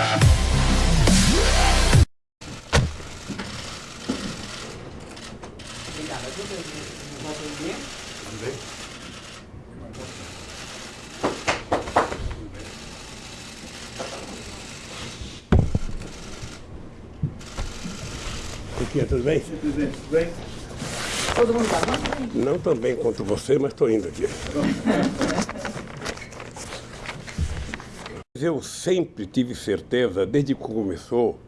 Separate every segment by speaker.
Speaker 1: Obrigado. Gente vai atender.
Speaker 2: Tudo bem? Chiquinha, tudo bem?
Speaker 3: Presidente, tudo bem?
Speaker 1: Todo mundo tá bom?
Speaker 2: Não tão bem quanto você, mas estou indo aqui. Eu sempre tive certeza, desde que começou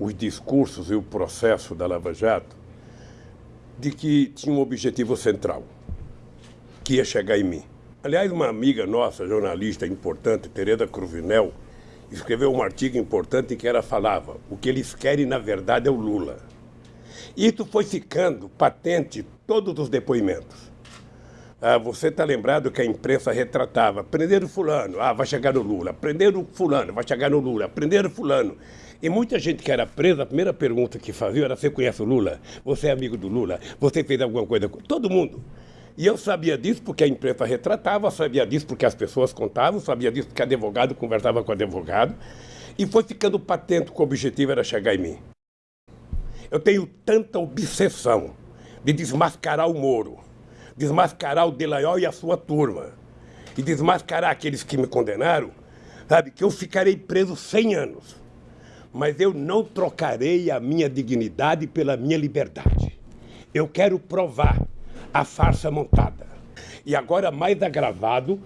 Speaker 2: os discursos e o processo da Lava Jato, de que tinha um objetivo central, que ia chegar em mim. Aliás, uma amiga nossa, jornalista importante, Tereza Cruvinel, escreveu um artigo importante em que ela falava o que eles querem, na verdade, é o Lula. Isso foi ficando patente todos os depoimentos. Ah, você está lembrado que a imprensa retratava, prenderam fulano, ah, vai chegar no Lula, prenderam fulano, vai chegar no Lula, prenderam fulano. E muita gente que era presa, a primeira pergunta que fazia era, você conhece o Lula? Você é amigo do Lula? Você fez alguma coisa com... Todo mundo. E eu sabia disso porque a imprensa retratava, sabia disso porque as pessoas contavam, sabia disso porque advogado conversava com advogado. E foi ficando patente que o objetivo era chegar em mim. Eu tenho tanta obsessão de desmascarar o Moro, desmascarar o Delayol e a sua turma, e desmascarar aqueles que me condenaram, sabe, que eu ficarei preso 100 anos. Mas eu não trocarei a minha dignidade pela minha liberdade. Eu quero provar a farsa montada. E agora mais agravado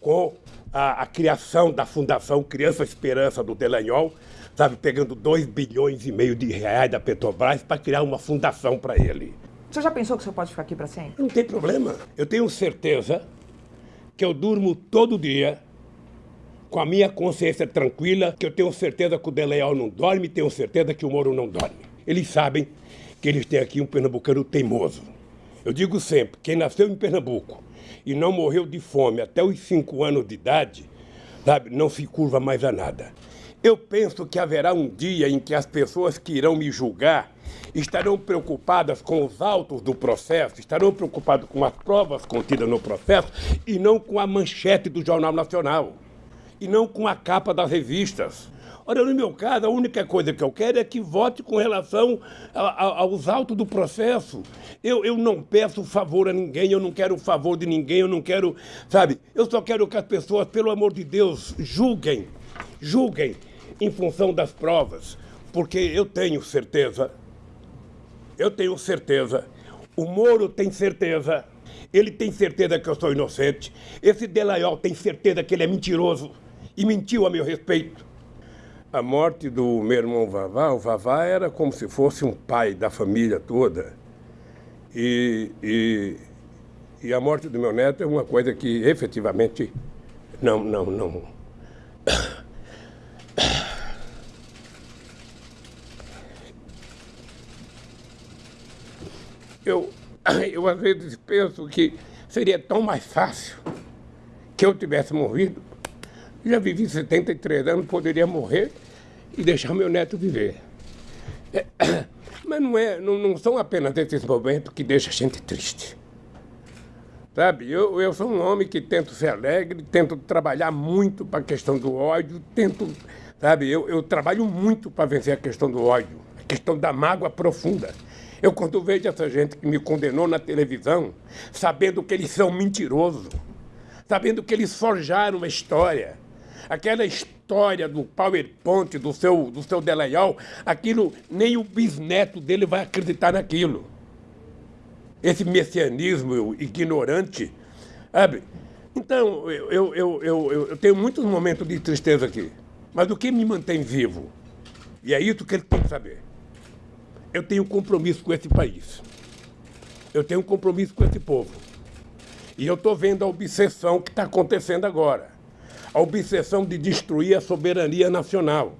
Speaker 2: com a, a criação da Fundação Criança Esperança do Delanhol, sabe, pegando 2 bilhões e meio de reais da Petrobras para criar uma fundação para ele.
Speaker 1: Senhor já pensou que o senhor pode ficar aqui para sempre?
Speaker 2: Não tem problema. Eu tenho certeza que eu durmo todo dia com a minha consciência tranquila, que eu tenho certeza que o Deleal não dorme, tenho certeza que o Moro não dorme. Eles sabem que eles têm aqui um pernambucano teimoso. Eu digo sempre, quem nasceu em Pernambuco e não morreu de fome até os cinco anos de idade, sabe, não se curva mais a nada. Eu penso que haverá um dia em que as pessoas que irão me julgar estarão preocupadas com os autos do processo, estarão preocupadas com as provas contidas no processo e não com a manchete do Jornal Nacional, e não com a capa das revistas. Ora, no meu caso, a única coisa que eu quero é que vote com relação aos autos do processo. Eu, eu não peço favor a ninguém, eu não quero favor de ninguém, eu não quero, sabe? Eu só quero que as pessoas, pelo amor de Deus, julguem, julguem em função das provas, porque eu tenho certeza, eu tenho certeza, o Moro tem certeza, ele tem certeza que eu sou inocente, esse Delaiol tem certeza que ele é mentiroso e mentiu a meu respeito. A morte do meu irmão Vavá, o Vavá era como se fosse um pai da família toda. E, e, e a morte do meu neto é uma coisa que efetivamente não, não, não. Eu, eu às vezes penso que seria tão mais fácil que eu tivesse morrido. Já vivi 73 anos, poderia morrer e deixar meu neto viver. É, mas não, é, não, não são apenas esses momentos que deixam a gente triste. Sabe, eu, eu sou um homem que tento ser alegre, tento trabalhar muito para a questão do ódio, tento, sabe, eu, eu trabalho muito para vencer a questão do ódio, a questão da mágoa profunda. Eu, quando vejo essa gente que me condenou na televisão, sabendo que eles são mentirosos, sabendo que eles forjaram uma história, aquela história do PowerPoint do seu, do seu Delayol, aquilo, nem o bisneto dele vai acreditar naquilo. Esse messianismo ignorante, sabe? Então, eu, eu, eu, eu, tenho muitos momentos de tristeza aqui, mas o que me mantém vivo? E é isso que ele tem que saber eu tenho compromisso com esse país. Eu tenho compromisso com esse povo. E eu estou vendo a obsessão que está acontecendo agora. A obsessão de destruir a soberania nacional.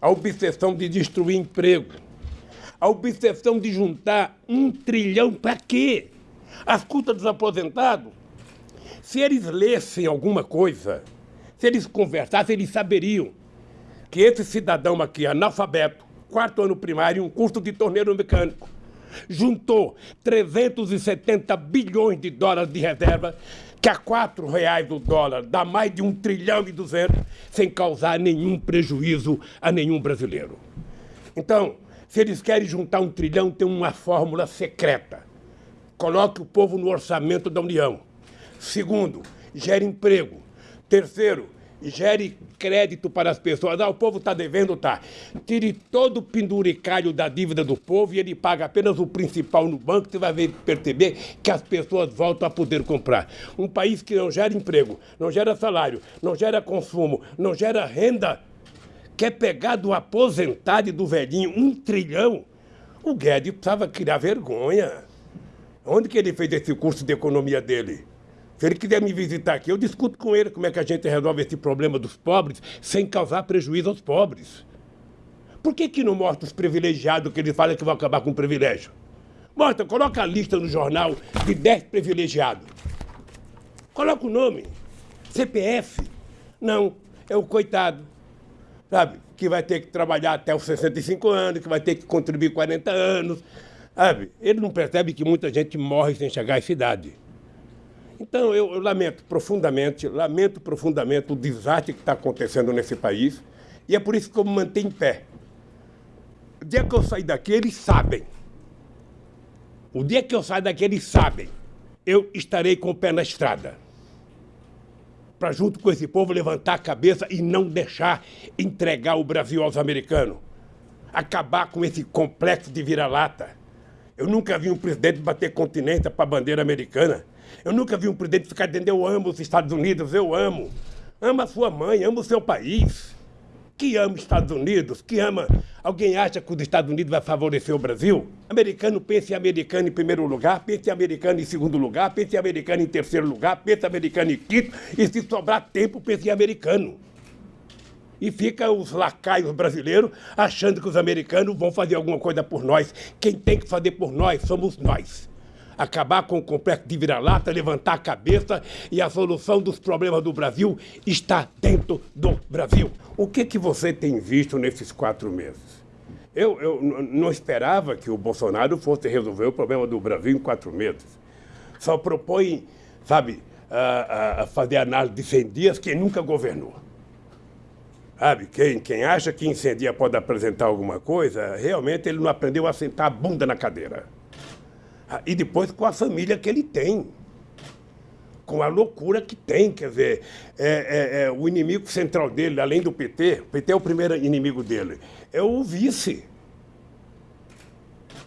Speaker 2: A obsessão de destruir emprego. A obsessão de juntar um trilhão para quê? As custas dos aposentados? Se eles lessem alguma coisa, se eles conversassem, eles saberiam que esse cidadão aqui, analfabeto, quarto ano primário, um curso de torneiro mecânico. Juntou 370 bilhões de dólares de reserva que a quatro reais o dólar dá mais de um trilhão e duzentos sem causar nenhum prejuízo a nenhum brasileiro. Então, se eles querem juntar um trilhão, tem uma fórmula secreta. Coloque o povo no orçamento da União. Segundo, gere emprego. Terceiro, gere crédito para as pessoas. Ah, o povo está devendo, tá. Tire todo o penduricalho da dívida do povo e ele paga apenas o principal no banco, você vai ver, perceber que as pessoas voltam a poder comprar. Um país que não gera emprego, não gera salário, não gera consumo, não gera renda, quer pegar do aposentado e do velhinho um trilhão, o Guedes precisava criar vergonha. Onde que ele fez esse curso de economia dele? Se ele quiser me visitar aqui, eu discuto com ele como é que a gente resolve esse problema dos pobres sem causar prejuízo aos pobres. Por que, que não mostra os privilegiados que ele fala que vão acabar com o privilégio? Mostra, coloca a lista no jornal de 10 privilegiados. Coloca o nome. CPF. Não, é o coitado. Sabe? Que vai ter que trabalhar até os 65 anos, que vai ter que contribuir 40 anos. Sabe? Ele não percebe que muita gente morre sem chegar à cidade. Então, eu, eu, lamento profundamente, lamento profundamente o desastre que está acontecendo nesse país, e é por isso que eu me mantenho em pé. O dia que eu sair daqui, eles sabem. O dia que eu sair daqui, eles sabem. Eu estarei com o pé na estrada. Para, junto com esse povo, levantar a cabeça e não deixar entregar o Brasil aos americanos. Acabar com esse complexo de vira-lata. Eu nunca vi um presidente bater continência para a bandeira americana. Eu nunca vi um presidente ficar dizendo eu amo os Estados Unidos, eu amo. Ama sua mãe, ama o seu país. Que ama os Estados Unidos, que ama. Alguém acha que os Estados Unidos vai favorecer o Brasil? Americano pensa em americano em primeiro lugar, pensa em americano em segundo lugar, pensa em americano em terceiro lugar, pensa em americano em quinto, e se sobrar tempo, pensa em americano. E fica os lacaios brasileiros achando que os americanos vão fazer alguma coisa por nós. Quem tem que fazer por nós somos nós acabar com o complexo de vira-lata, levantar a cabeça e a solução dos problemas do Brasil está dentro do Brasil. O que, que você tem visto nesses quatro meses? Eu, eu não esperava que o Bolsonaro fosse resolver o problema do Brasil em quatro meses. Só propõe, sabe, a, a fazer análise de 100 dias quem nunca governou. Sabe, quem, quem acha que em 100 dias pode apresentar alguma coisa, realmente ele não aprendeu a sentar a bunda na cadeira. Ah, e depois com a família que ele tem. Com a loucura que tem, quer dizer, é, é, é, o inimigo central dele, além do PT, o PT é o primeiro inimigo dele, é o vice.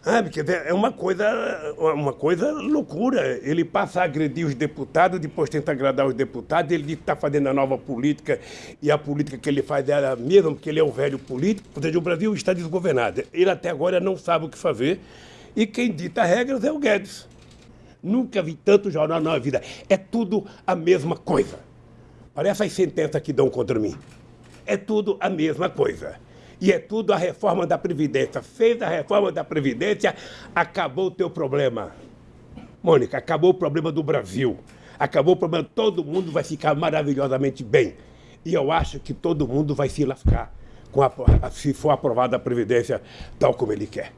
Speaker 2: Sabe, quer dizer, é uma coisa, uma coisa loucura. Ele passa a agredir os deputados, depois tenta agradar os deputados, ele diz que está fazendo a nova política, e a política que ele faz é a mesma, porque ele é um velho político. Ou seja, o Brasil está desgovernado. Ele até agora não sabe o que fazer. E quem dita regras é o Guedes. Nunca vi tanto jornal na vida. É tudo a mesma coisa. Parece as sentenças que dão contra mim. É tudo a mesma coisa. E é tudo a reforma da Previdência. Fez a reforma da Previdência, acabou o teu problema. Mônica, acabou o problema do Brasil. Acabou o problema, todo mundo vai ficar maravilhosamente bem. E eu acho que todo mundo vai se lascar a, se for aprovada a Previdência tal como ele quer.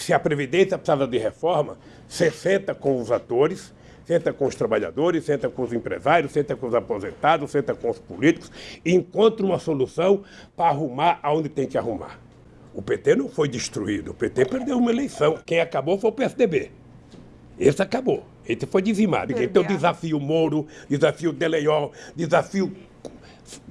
Speaker 2: Se a Previdência precisava de reforma, você senta com os atores, senta com os trabalhadores, senta com os empresários, senta com os aposentados, senta com os políticos e encontra uma solução para arrumar aonde tem que arrumar. O PT não foi destruído, o PT perdeu uma eleição. Quem acabou foi o PSDB. Esse acabou. Esse foi dizimado. Então, desafio Moro, desafio Deleiol, desafio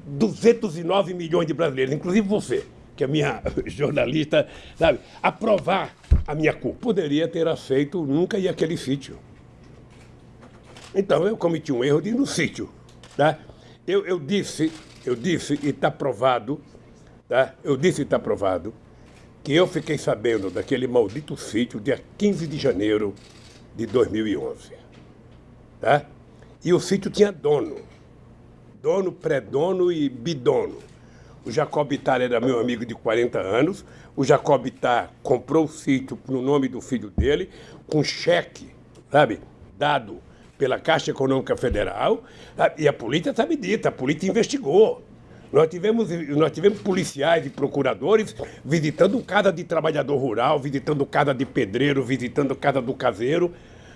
Speaker 2: 209 milhões de brasileiros, inclusive você que a minha jornalista, sabe, aprovar a minha culpa. Poderia ter aceito nunca ir àquele sítio. Então eu cometi um erro de ir no sítio. Tá? Eu, eu disse, eu disse, e está provado, tá? eu disse e está provado, que eu fiquei sabendo daquele maldito sítio dia 15 de janeiro de 2011. Tá? E o sítio tinha dono. Dono, pré-dono e bidono. O Jacob Ittar era meu amigo de 40 anos. O Jacob Ittar comprou o sítio no nome do filho dele, com cheque, sabe, dado pela Caixa Econômica Federal. E a polícia sabe disso, a polícia investigou. Nós tivemos, nós tivemos policiais e procuradores visitando casa de trabalhador rural, visitando casa de pedreiro, visitando casa do caseiro.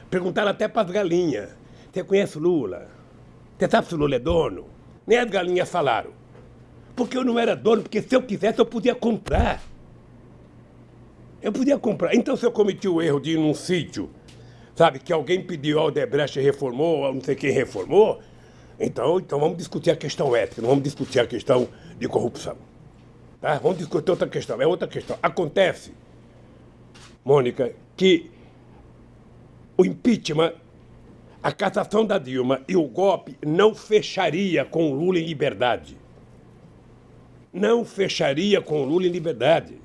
Speaker 2: Perguntaram até para as galinhas: Você conhece Lula? Você sabe se Lula é dono? Nem as galinhas falaram. Porque eu não era dono, porque se eu quisesse eu podia comprar. Eu podia comprar. Então se eu cometi o erro de ir num sítio, sabe, que alguém pediu, a Odebrecht reformou, ou não sei quem reformou, então, então vamos discutir a questão ética, não vamos discutir a questão de corrupção. Tá? Vamos discutir outra questão, é outra questão. Acontece, Mônica, que o impeachment, a cassação da Dilma e o golpe não fecharia com o Lula em liberdade. Não fecharia com o Lula em liberdade.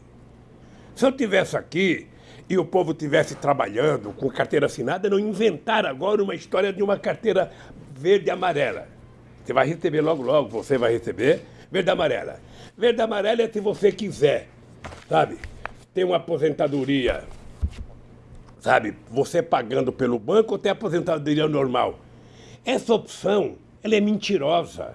Speaker 2: Se eu tivesse aqui e o povo tivesse trabalhando com carteira assinada, não inventar agora uma história de uma carteira verde e amarela. Você vai receber logo, logo, você vai receber verde e amarela. Verde e amarela é se você quiser, sabe? Ter uma aposentadoria, sabe? Você pagando pelo banco ou ter aposentadoria normal. Essa opção, ela é mentirosa.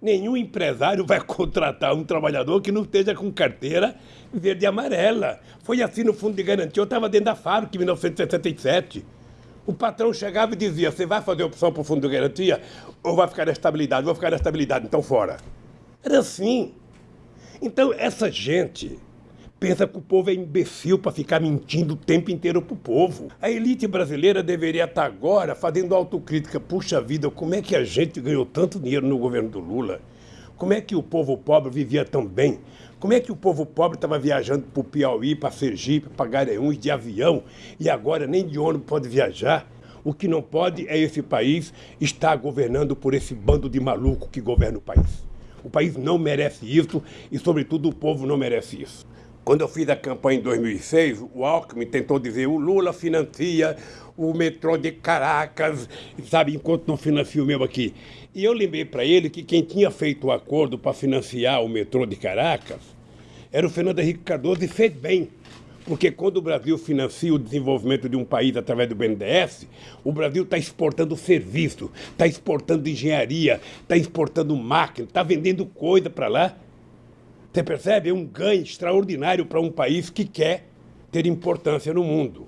Speaker 2: Nenhum empresário vai contratar um trabalhador que não esteja com carteira verde e amarela. Foi assim no Fundo de Garantia. Eu estava dentro da fábrica em 1967. O patrão chegava e dizia: Você vai fazer opção para o Fundo de Garantia ou vai ficar na estabilidade? Vou ficar na estabilidade, então fora. Era assim. Então, essa gente pensa que o povo é imbecil para ficar mentindo o tempo inteiro para o povo. A elite brasileira deveria estar agora fazendo autocrítica. Puxa vida, como é que a gente ganhou tanto dinheiro no governo do Lula? Como é que o povo pobre vivia tão bem? Como é que o povo pobre estava viajando para o Piauí, para Sergipe, para Garanhuns de avião e agora nem de ônibus pode viajar? O que não pode é esse país estar governando por esse bando de maluco que governa o país. O país não merece isso e, sobretudo, o povo não merece isso. Quando eu fiz a campanha em 2006, o Alckmin tentou dizer o Lula financia o metrô de Caracas, sabe, enquanto não financia o meu aqui. E eu lembrei para ele que quem tinha feito o acordo para financiar o metrô de Caracas era o Fernando Henrique Cardoso e fez bem. Porque quando o Brasil financia o desenvolvimento de um país através do BNDES, o Brasil está exportando serviço, está exportando engenharia, está exportando máquina, está vendendo coisa para lá. Você percebe? É um ganho extraordinário para um país que quer ter importância no mundo.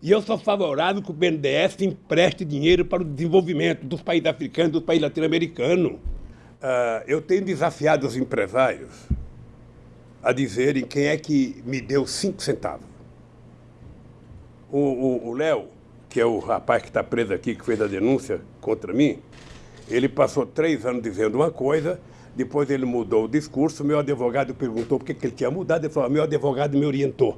Speaker 2: E eu sou favorável que o BNDES empreste dinheiro para o desenvolvimento dos países africanos, dos países latino-americanos. Uh, eu tenho desafiado os empresários a dizerem quem é que me deu cinco centavos. O Léo, que é o rapaz que está preso aqui, que fez a denúncia contra mim, ele passou três anos dizendo uma coisa, depois ele mudou o discurso, meu advogado perguntou por que, ele tinha mudado, ele falou, meu advogado me orientou.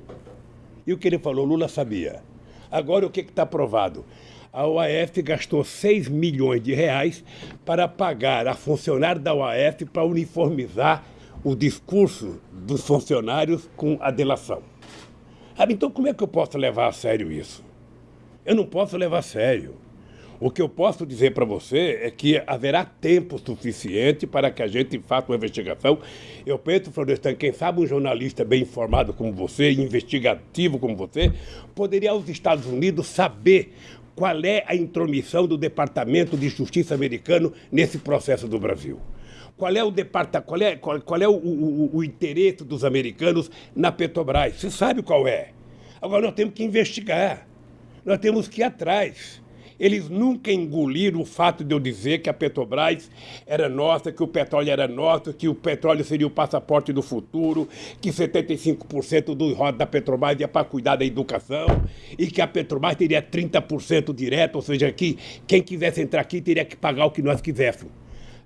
Speaker 2: E o que ele falou, Lula sabia. Agora o que está provado? A OAF gastou 6 milhões de reais para pagar a funcionário da OAF para uniformizar o discurso dos funcionários com a delação. Ah, então como é que eu posso levar a sério isso? Eu não posso levar a sério. O que eu posso dizer para você é que haverá tempo suficiente para que a gente faça uma investigação. Eu penso, Florestan, quem sabe um jornalista bem informado como você, investigativo como você, poderia aos Estados Unidos saber qual é a intromissão do Departamento de Justiça americano nesse processo do Brasil. Qual é o departamento, qual é, qual, qual é o, o, o interesse dos americanos na Petrobras? Você sabe qual é. Agora nós temos que investigar. Nós temos que ir atrás. Eles nunca engoliram o fato de eu dizer que a Petrobras era nossa, que o petróleo era nosso, que o petróleo seria o passaporte do futuro, que 75% do roda da Petrobras ia para cuidar da educação e que a Petrobras teria 30% direto, ou seja, que quem quisesse entrar aqui teria que pagar o que nós quiséssemos.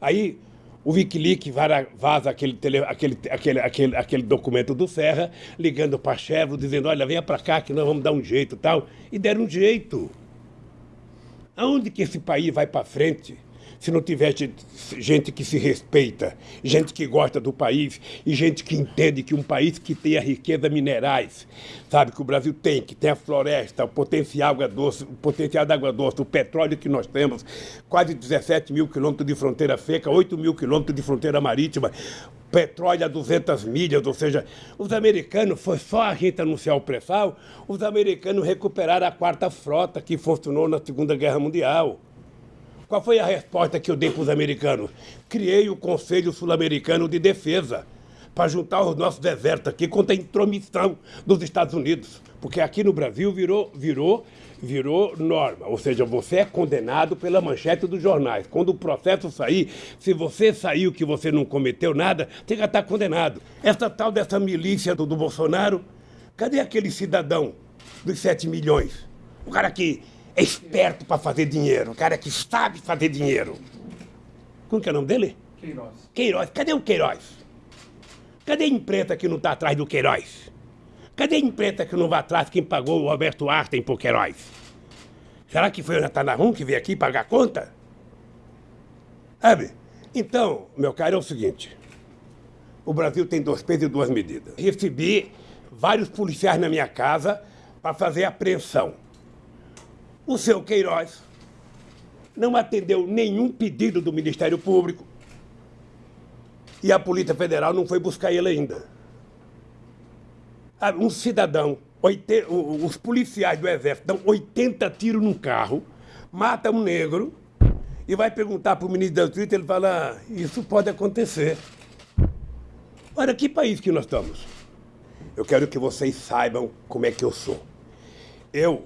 Speaker 2: Aí o Wikileaks vaza aquele, aquele, aquele, aquele, aquele documento do Serra, ligando para a Chevron, dizendo, olha, venha para cá que nós vamos dar um jeito tal. E deram um jeito. Aonde que esse país vai para frente se não tiver gente que se respeita, gente que gosta do país e gente que entende que um país que tem a riqueza minerais, sabe, que o Brasil tem, que tem a floresta, o potencial água doce, o potencial da água doce, o petróleo que nós temos, quase 17 mil quilômetros de fronteira seca, 8 mil quilômetros de fronteira marítima, petróleo a 200 milhas, ou seja, os americanos, foi só a gente anunciar o pré-sal, os americanos recuperaram a quarta frota que funcionou na Segunda Guerra Mundial. Qual foi a resposta que eu dei para os americanos? Criei o Conselho Sul-Americano de Defesa para juntar os nossos exércitos aqui contra a intromissão dos Estados Unidos. Porque aqui no Brasil virou, virou, virou norma. Ou seja, você é condenado pela manchete dos jornais. Quando o processo sair, se você saiu que você não cometeu nada, você já está condenado. Essa tal dessa milícia do, do Bolsonaro, cadê aquele cidadão dos 7 milhões? O cara que é esperto para fazer dinheiro, o cara que sabe fazer dinheiro. Como que é o nome dele?
Speaker 1: Queiroz.
Speaker 2: Queiroz. Cadê o Queiroz? Cadê a imprensa que não está atrás do Queiroz? Cadê a imprensa que não vai atrás quem pagou o Roberto Arten por Queiroz? Será que foi o Natanarum que veio aqui pagar a conta? Sabe? Então, meu caro, é o seguinte. O Brasil tem dois pesos e duas medidas. Recebi vários policiais na minha casa para fazer apreensão. O seu Queiroz não atendeu nenhum pedido do Ministério Público, e a Polícia Federal não foi buscar ele ainda. Ah, um cidadão, os policiais do Exército dão 80 tiros num carro, mata um negro e vai perguntar para o ministro da Justiça, ele fala, ah, isso pode acontecer. Olha, que país que nós estamos? Eu quero que vocês saibam como é que eu sou. Eu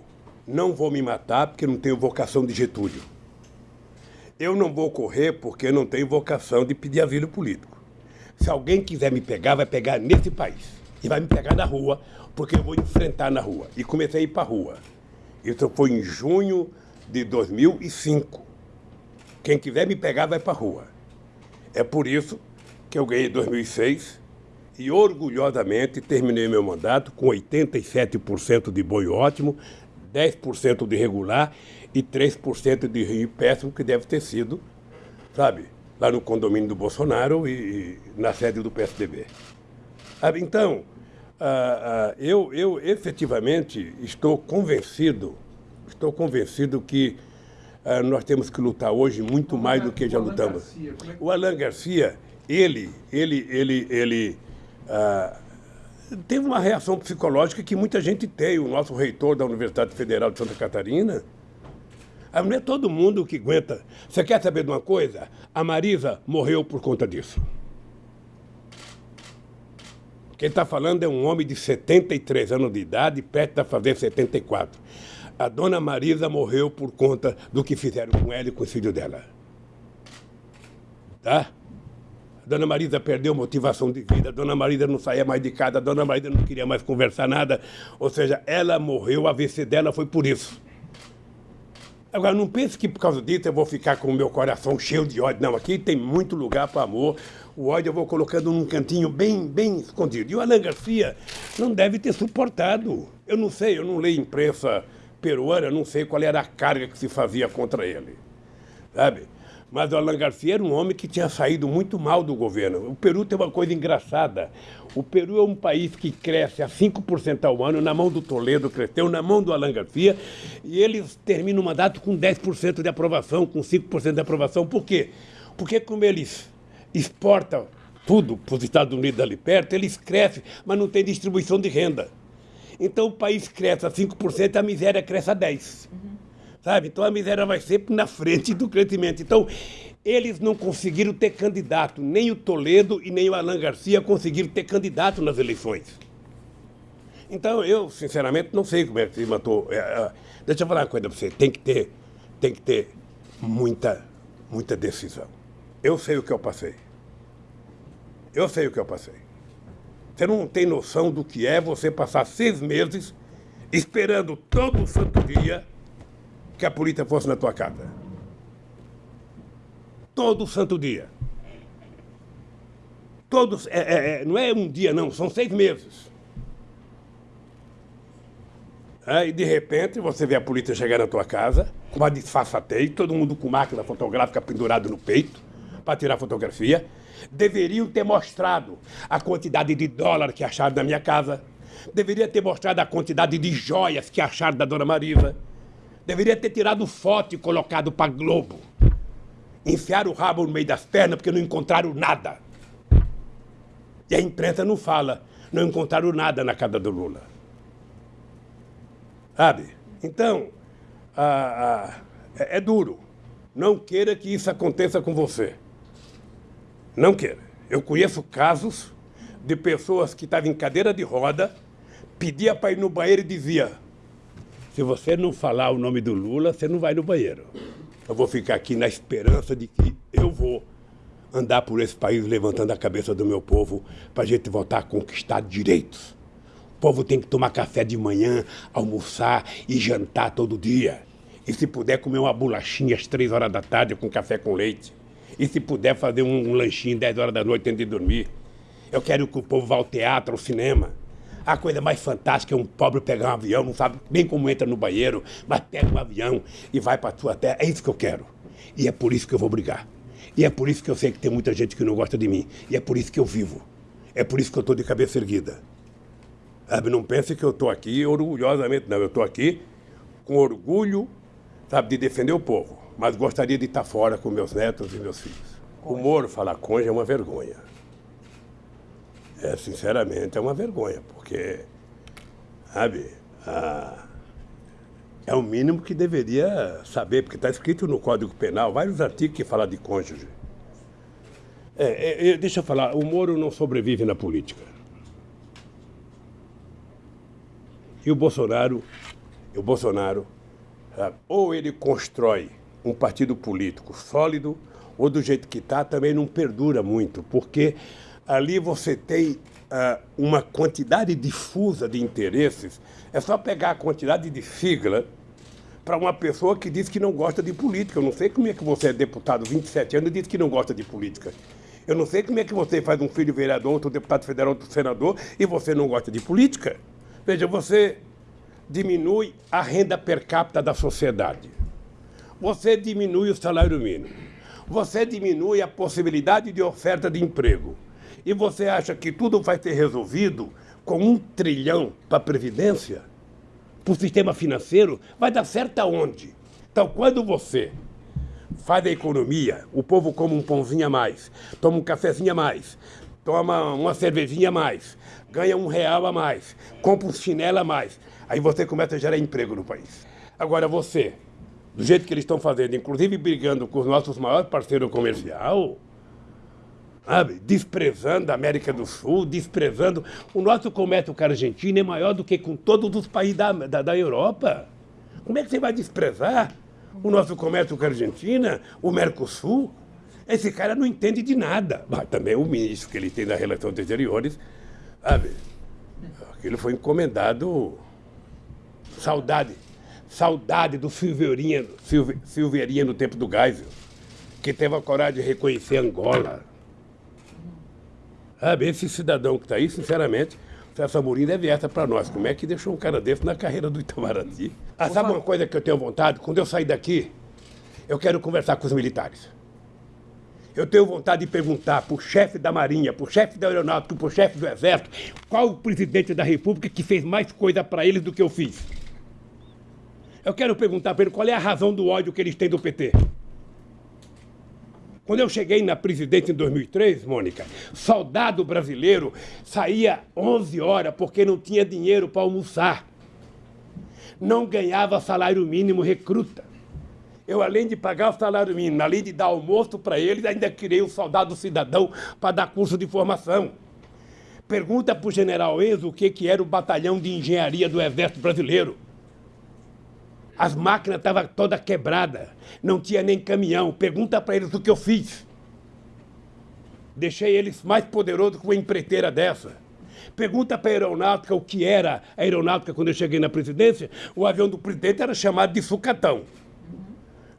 Speaker 2: não vou me matar porque não tenho vocação de Getúlio. Eu não vou correr porque não tenho vocação de pedir asilo político. Se alguém quiser me pegar, vai pegar nesse país. E vai me pegar na rua, porque eu vou enfrentar na rua. E comecei a ir para a rua. Isso foi em junho de 2005. Quem quiser me pegar, vai para a rua. É por isso que eu ganhei 2006 e orgulhosamente terminei meu mandato com 87% de boi ótimo, 10% de regular e 3% de rio péssimo, que deve ter sido, sabe, lá no condomínio do Bolsonaro e, e na sede do PSDB. Então, ah, ah, eu, eu efetivamente estou convencido, estou convencido que ah, nós temos que lutar hoje muito o mais Alan, do que já lutamos. Garcia, é que... O Alan Garcia, ele, ele, ele, ele teve uma reação psicológica que muita gente tem. O nosso reitor da Universidade Federal de Santa Catarina, não é todo mundo que aguenta. Você quer saber de uma coisa? A Marisa morreu por conta disso. Quem está falando é um homem de 73 anos de idade, perto de fazer 74. A dona Marisa morreu por conta do que fizeram com ela e com o filho dela. Tá? Dona Marisa perdeu motivação de vida, dona Marisa não saía mais de casa, dona Marisa não queria mais conversar nada. Ou seja, ela morreu, a AVC dela foi por isso. Agora, não pense que por causa disso eu vou ficar com o meu coração cheio de ódio. Não, aqui tem muito lugar para amor. O ódio eu vou colocando num cantinho bem, bem escondido. E o Alan Garcia não deve ter suportado. Eu não sei, eu não leio imprensa peruana, não sei qual era a carga que se fazia contra ele. Sabe? Mas o Alan Garcia era um homem que tinha saído muito mal do governo. O Peru tem uma coisa engraçada. O Peru é um país que cresce a 5% ao ano, na mão do Toledo cresceu, na mão do Alan Garcia, e eles terminam o mandato com 10% de aprovação, com 5% de aprovação. Por quê? Porque como eles exportam tudo para os Estados Unidos ali perto, eles crescem, mas não tem distribuição de renda. Então o país cresce a 5%, a miséria cresce a 10%. Uhum. Sabe? Então a miséria vai sempre na frente do crescimento. Então, eles não conseguiram ter candidato, nem o Toledo e nem o Alan Garcia conseguiram ter candidato nas eleições. Então, eu, sinceramente, não sei como é que se matou. É, é, deixa eu falar uma coisa para você. Tem que ter, tem que ter muita, muita decisão. Eu sei o que eu passei. Eu sei o que eu passei. Você não tem noção do que é você passar seis meses esperando todo santo dia que a polícia fosse na tua casa. Todo santo dia. Todos, é, é, é, não é um dia, não, são seis meses. É, e de repente você vê a polícia chegar na tua casa, com uma disfarçatez, todo mundo com máquina fotográfica pendurado no peito, para tirar fotografia. Deveriam ter mostrado a quantidade de dólar que acharam na minha casa. Deveria ter mostrado a quantidade de joias que acharam da dona Marisa Deveria ter tirado foto e colocado para Globo. Enfiaram o rabo no meio das pernas porque não encontraram nada. E a imprensa não fala, não encontraram nada na casa do Lula. Sabe? Então, é, é duro. Não queira que isso aconteça com você. Não queira. Eu conheço casos de pessoas que estavam em cadeira de roda, pedia para ir no banheiro e dizia: se você não falar o nome do Lula, você não vai no banheiro. Eu vou ficar aqui na esperança de que eu vou andar por esse país levantando a cabeça do meu povo para a gente voltar a conquistar direitos. O povo tem que tomar café de manhã, almoçar e jantar todo dia. E se puder comer uma bolachinha às três horas da tarde com café com leite. E se puder fazer um, lanchinho 10 horas da noite antes de dormir. Eu quero que o povo vá ao teatro, ao cinema. A coisa mais fantástica é um pobre pegar um avião, não sabe bem como entra no banheiro, mas pega um avião e vai para a sua terra. É isso que eu quero. E é por isso que eu vou brigar. E é por isso que eu sei que tem muita gente que não gosta de mim. E é por isso que eu vivo. É por isso que eu estou de cabeça erguida. Sabe, não pense que eu estou aqui orgulhosamente, não. Eu estou aqui com orgulho, sabe, de defender o povo. Mas gostaria de estar fora com meus netos e meus filhos. O Moro falar conja é uma vergonha. É, sinceramente, é uma vergonha, porque, sabe, é o mínimo que deveria saber, porque está escrito no Código Penal, vários artigos que falam de cônjuge. É, é, deixa eu falar, o Moro não sobrevive na política. E o Bolsonaro, o Bolsonaro, sabe, ou ele constrói um partido político sólido, ou do jeito que está, também não perdura muito, porque ali você tem uh, uma quantidade difusa de interesses. É só pegar a quantidade de sigla para uma pessoa que diz que não gosta de política. Eu não sei como é que você é deputado 27 anos e diz que não gosta de política. Eu não sei como é que você faz um filho vereador, outro deputado federal, outro senador e você não gosta de política. Veja, você diminui a renda per capita da sociedade. Você diminui o salário mínimo. Você diminui a possibilidade de oferta de emprego. E você acha que tudo vai ser resolvido com um trilhão para a Previdência? Para o sistema financeiro? Vai dar certo aonde? Então, quando você faz a economia, o povo come um pãozinho a mais, toma um cafezinho a mais, toma uma cervejinha a mais, ganha um real a mais, compra um chinelo a mais. Aí você começa a gerar emprego no país. Agora você, do jeito que eles estão fazendo, inclusive brigando com os nossos maiores parceiros comerciais, sabe? desprezando a América do Sul, desprezando. O nosso comércio com a Argentina é maior do que com todos os países da, da, da Europa. Como é que você vai desprezar o nosso comércio com a Argentina, o Mercosul? Esse cara não entende de nada. Mas também o ministro que ele tem das Relações Exteriores, sabe? Aquilo foi encomendado. Saudade. Saudade do Silveirinha, Silveirinha no tempo do Geisel, que teve a coragem de reconhecer Angola. Sabe, esse cidadão que está aí, sinceramente, o César Amorim deve essa para nós. Como é que deixou um cara desse na carreira do Itamaraty? Ah, sabe uma coisa que eu tenho vontade? Quando eu sair daqui, eu quero conversar com os militares. Eu tenho vontade de perguntar para o chefe da Marinha, para o chefe da Aeronáutica, para o chefe do Exército, qual o presidente da República que fez mais coisa para eles do que eu fiz. Eu quero perguntar para ele qual é a razão do ódio que eles têm do PT. Quando eu cheguei na presidência em 2003, Mônica, soldado brasileiro saía 11 horas porque não tinha dinheiro para almoçar. Não ganhava salário mínimo recruta. Eu, além de pagar o salário mínimo, além de dar almoço para eles, ainda criei o soldado cidadão para dar curso de formação. Pergunta para o general Enzo o que, que era o batalhão de engenharia do Exército Brasileiro. As máquinas estavam todas quebradas, não tinha nem caminhão. Pergunta para eles o que eu fiz. Deixei eles mais poderosos que uma empreiteira dessa. Pergunta para a aeronáutica o que era a aeronáutica quando eu cheguei na presidência. O avião do presidente era chamado de sucatão.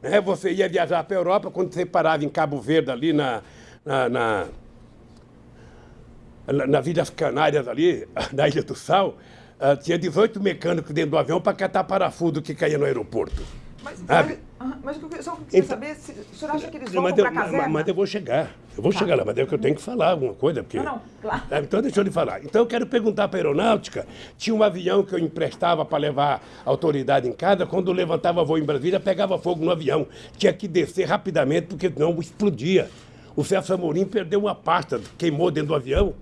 Speaker 2: É, você ia viajar para a Europa, quando você parava em Cabo Verde, ali na, na, na, na Ilhas Canárias, ali, na Ilha do Sal, Uh, tinha 18 mecânicos dentro do avião para catar parafuso que caía no aeroporto.
Speaker 1: Mas, mas, mas eu só queria então, saber se o senhor acha que eles vão para a caserna?
Speaker 2: Mas, eu vou chegar. Eu vou tá. chegar lá, mas é que eu tenho que falar alguma coisa. Porque,
Speaker 1: não, não, claro.
Speaker 2: Ah, então deixa eu lhe falar. Então eu quero perguntar para a aeronáutica. Tinha um avião que eu emprestava para levar a autoridade em casa. Quando levantava voo em Brasília, pegava fogo no avião. Tinha que descer rapidamente, porque não explodia. O Celso Amorim perdeu uma pasta, queimou dentro do avião.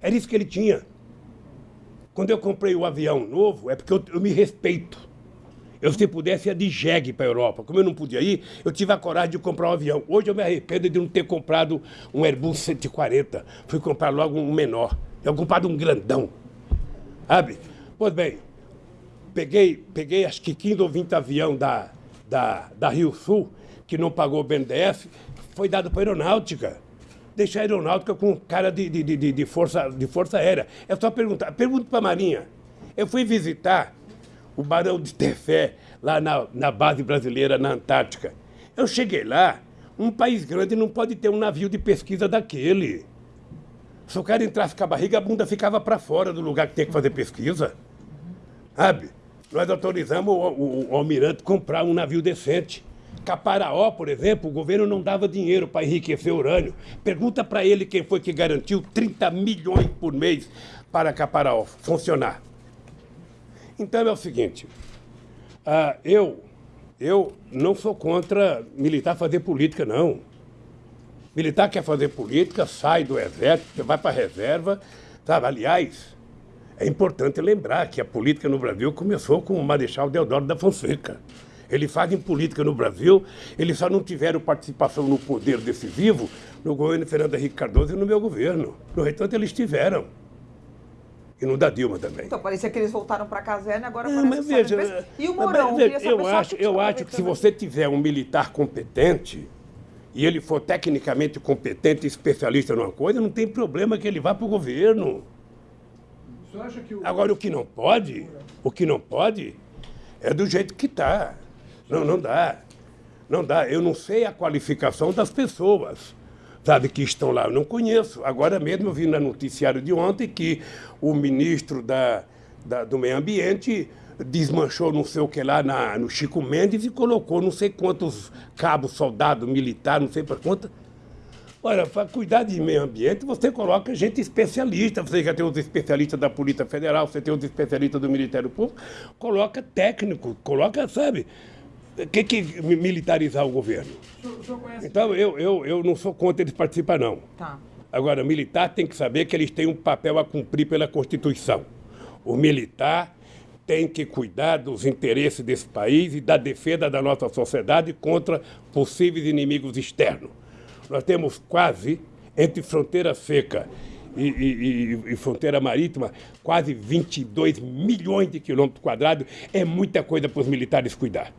Speaker 2: Era isso que ele tinha. Quando eu comprei o avião novo, é porque eu, eu me respeito. Eu, se pudesse, ia de jegue para a Europa. Como eu não podia ir, eu tive a coragem de comprar um avião. Hoje eu me arrependo de não ter comprado um Airbus 140. Fui comprar logo um menor. É ocupado um grandão. Sabe? Pois bem, peguei, peguei acho que 15 ou 20 avião da, da, da Rio Sul, que não pagou o BNDES, foi dado para a aeronáutica. Deixar a aeronáutica com cara de, de, de, de, força, de força aérea. É só perguntar. Pergunta para a Marinha. Eu fui visitar o Barão de Tefé, lá na, na base brasileira, na Antártica. Eu cheguei lá, um país grande não pode ter um navio de pesquisa daquele. Se o cara entrasse com a barriga, a bunda ficava para fora do lugar que tem que fazer pesquisa. Sabe? Nós autorizamos o, o, o almirante comprar um navio decente. Caparaó, por exemplo, o governo não dava dinheiro para enriquecer urânio. Pergunta para ele quem foi que garantiu 30 milhões por mês para Caparaó funcionar. Então é o seguinte, uh, eu, eu não sou contra militar fazer política, não. Militar quer fazer política, sai do exército, vai para a reserva, sabe? Aliás, é importante lembrar que a política no Brasil começou com o Marechal Deodoro da Fonseca. Eles fazem política no Brasil, eles só não tiveram participação no poder decisivo no governo Fernando Henrique Cardoso e no meu governo. No entanto, eles tiveram. E no da Dilma também.
Speaker 1: Então, parecia que eles voltaram para a caserna, agora é, mas
Speaker 2: veja, E o Mourão? Mas, eu acho, eu acho que se você tiver um militar competente, e ele for tecnicamente competente, especialista numa coisa, não tem problema que ele vá para o governo. O... Agora, o que não pode, o que não pode é do jeito que está. Não, não dá. Não dá. Eu não sei a qualificação das pessoas, sabe, que estão lá. Eu não conheço. Agora mesmo eu vi no noticiário de ontem que o ministro da, da do Meio Ambiente desmanchou não sei o que lá na, no Chico Mendes e colocou não sei quantos cabos, soldados, militares, não sei para quanto Olha, para cuidar de meio ambiente, você coloca gente especialista. Você já tem os especialistas da Polícia Federal, você tem os especialistas do Ministério Público. Coloca técnico, coloca, sabe? O que, que militarizar o governo? O senhor conhece então, eu, eu, eu não sou contra eles participar, não. Tá. Agora, militar tem que saber que eles têm um papel a cumprir pela Constituição. O militar tem que cuidar dos interesses desse país e da defesa da nossa sociedade contra possíveis inimigos externos. Nós temos quase, entre fronteira seca e, e, e, fronteira marítima, quase 22 milhões de quilômetros quadrados. É muita coisa para os militares cuidar.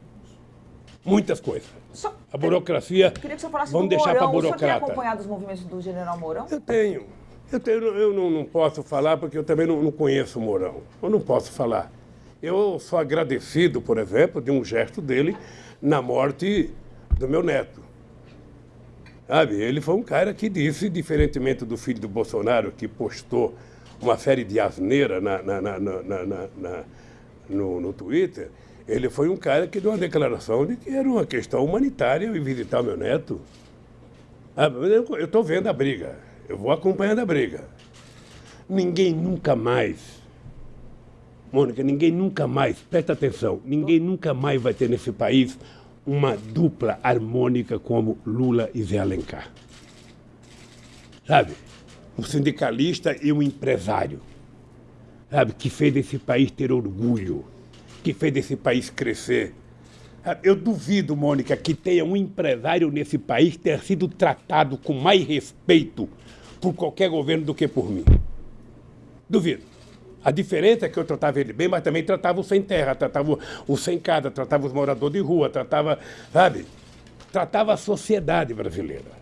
Speaker 2: Muitas coisas. Só, a burocracia.
Speaker 1: Queria que você falasse vamos deixar para a burocrata. Você tem acompanhado os movimentos do general Mourão?
Speaker 2: Eu tenho. Eu, tenho, eu não, não posso falar porque eu também não, não conheço o Mourão. Eu não posso falar. Eu sou agradecido, por exemplo, de um gesto dele na morte do meu neto. Sabe? Ele foi um cara que disse, diferentemente do filho do Bolsonaro, que postou uma série de asneira na, na, na, na no, no Twitter, ele foi um cara que deu uma declaração de que era uma questão humanitária e visitar meu neto. Eu estou vendo a briga, eu vou acompanhando a briga. Ninguém nunca mais, Mônica, ninguém nunca mais, presta atenção, ninguém nunca mais vai ter nesse país uma dupla harmônica como Lula e Zé Alencar. Sabe? Um sindicalista e um empresário. Sabe? Que fez esse país ter orgulho, que fez esse país crescer. Eu duvido, Mônica, que tenha um empresário nesse país ter sido tratado com mais respeito por qualquer governo do que por mim. Duvido. A diferença é que eu tratava ele bem, mas também tratava o sem terra, tratava o sem casa, tratava os moradores de rua, tratava, sabe? Tratava a sociedade brasileira.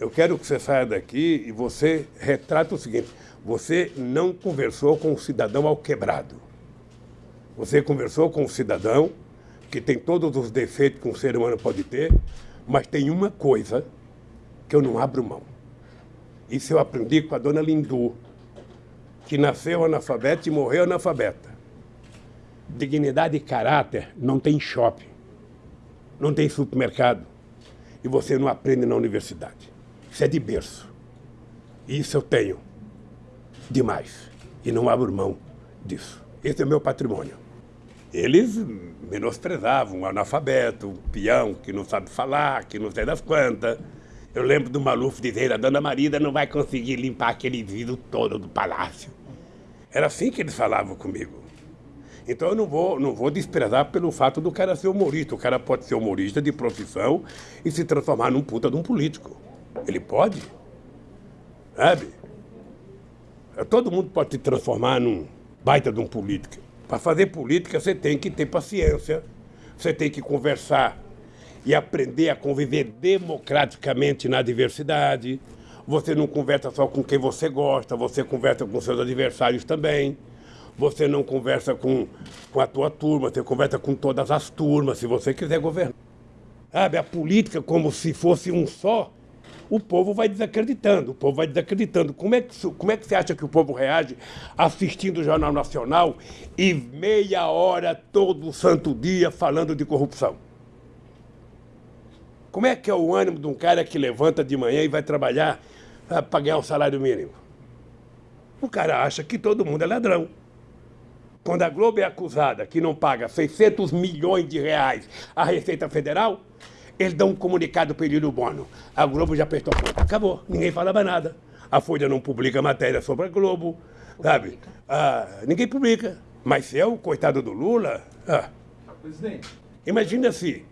Speaker 2: Eu quero que você saia daqui e você retrata o seguinte: você não conversou com o cidadão ao quebrado. Você conversou com o cidadão que tem todos os defeitos que um ser humano pode ter, mas tem uma coisa que eu não abro mão. Isso eu aprendi com a dona Lindu, que nasceu analfabeta e morreu analfabeta. Dignidade e caráter não tem shopping, não tem supermercado e você não aprende na universidade. Isso é de berço. Isso eu tenho demais e não abro mão disso. Esse é o meu patrimônio. Eles menosprezavam o analfabeto, o peão que não sabe falar, que não sei das quantas. Eu lembro do Maluf dizer, a dona Marida não vai conseguir limpar aquele vidro todo do palácio. Era assim que eles falavam comigo. Então eu não vou, não vou desprezar pelo fato do cara ser humorista. O cara pode ser humorista de profissão e se transformar num puta de um político. Ele pode. Sabe? todo mundo pode se transformar num baita de um político. Para fazer política, você tem que ter paciência, você tem que conversar e aprender a conviver democraticamente na diversidade. Você não conversa só com quem você gosta, você conversa com seus adversários também. Você não conversa com, com a tua turma, você conversa com todas as turmas, se você quiser governar. Sabe, a política como se fosse um só, o povo vai desacreditando, o povo vai desacreditando. Como é, que, como é que você acha que o povo reage assistindo o Jornal Nacional e meia hora todo santo dia falando de corrupção? Como é que é o ânimo de um cara que levanta de manhã e vai trabalhar para ganhar um salário mínimo? O cara acha que todo mundo é ladrão. Quando a Globo é acusada que não paga 600 milhões de reais à Receita Federal, eles dão um comunicado pedindo bono. A Globo já apertou a conta. Acabou. Ninguém falava nada. A Folha não publica matéria sobre a Globo, sabe? Ah, ninguém publica. Mas se é o coitado do Lula... Ah, Presidente. Imagina se...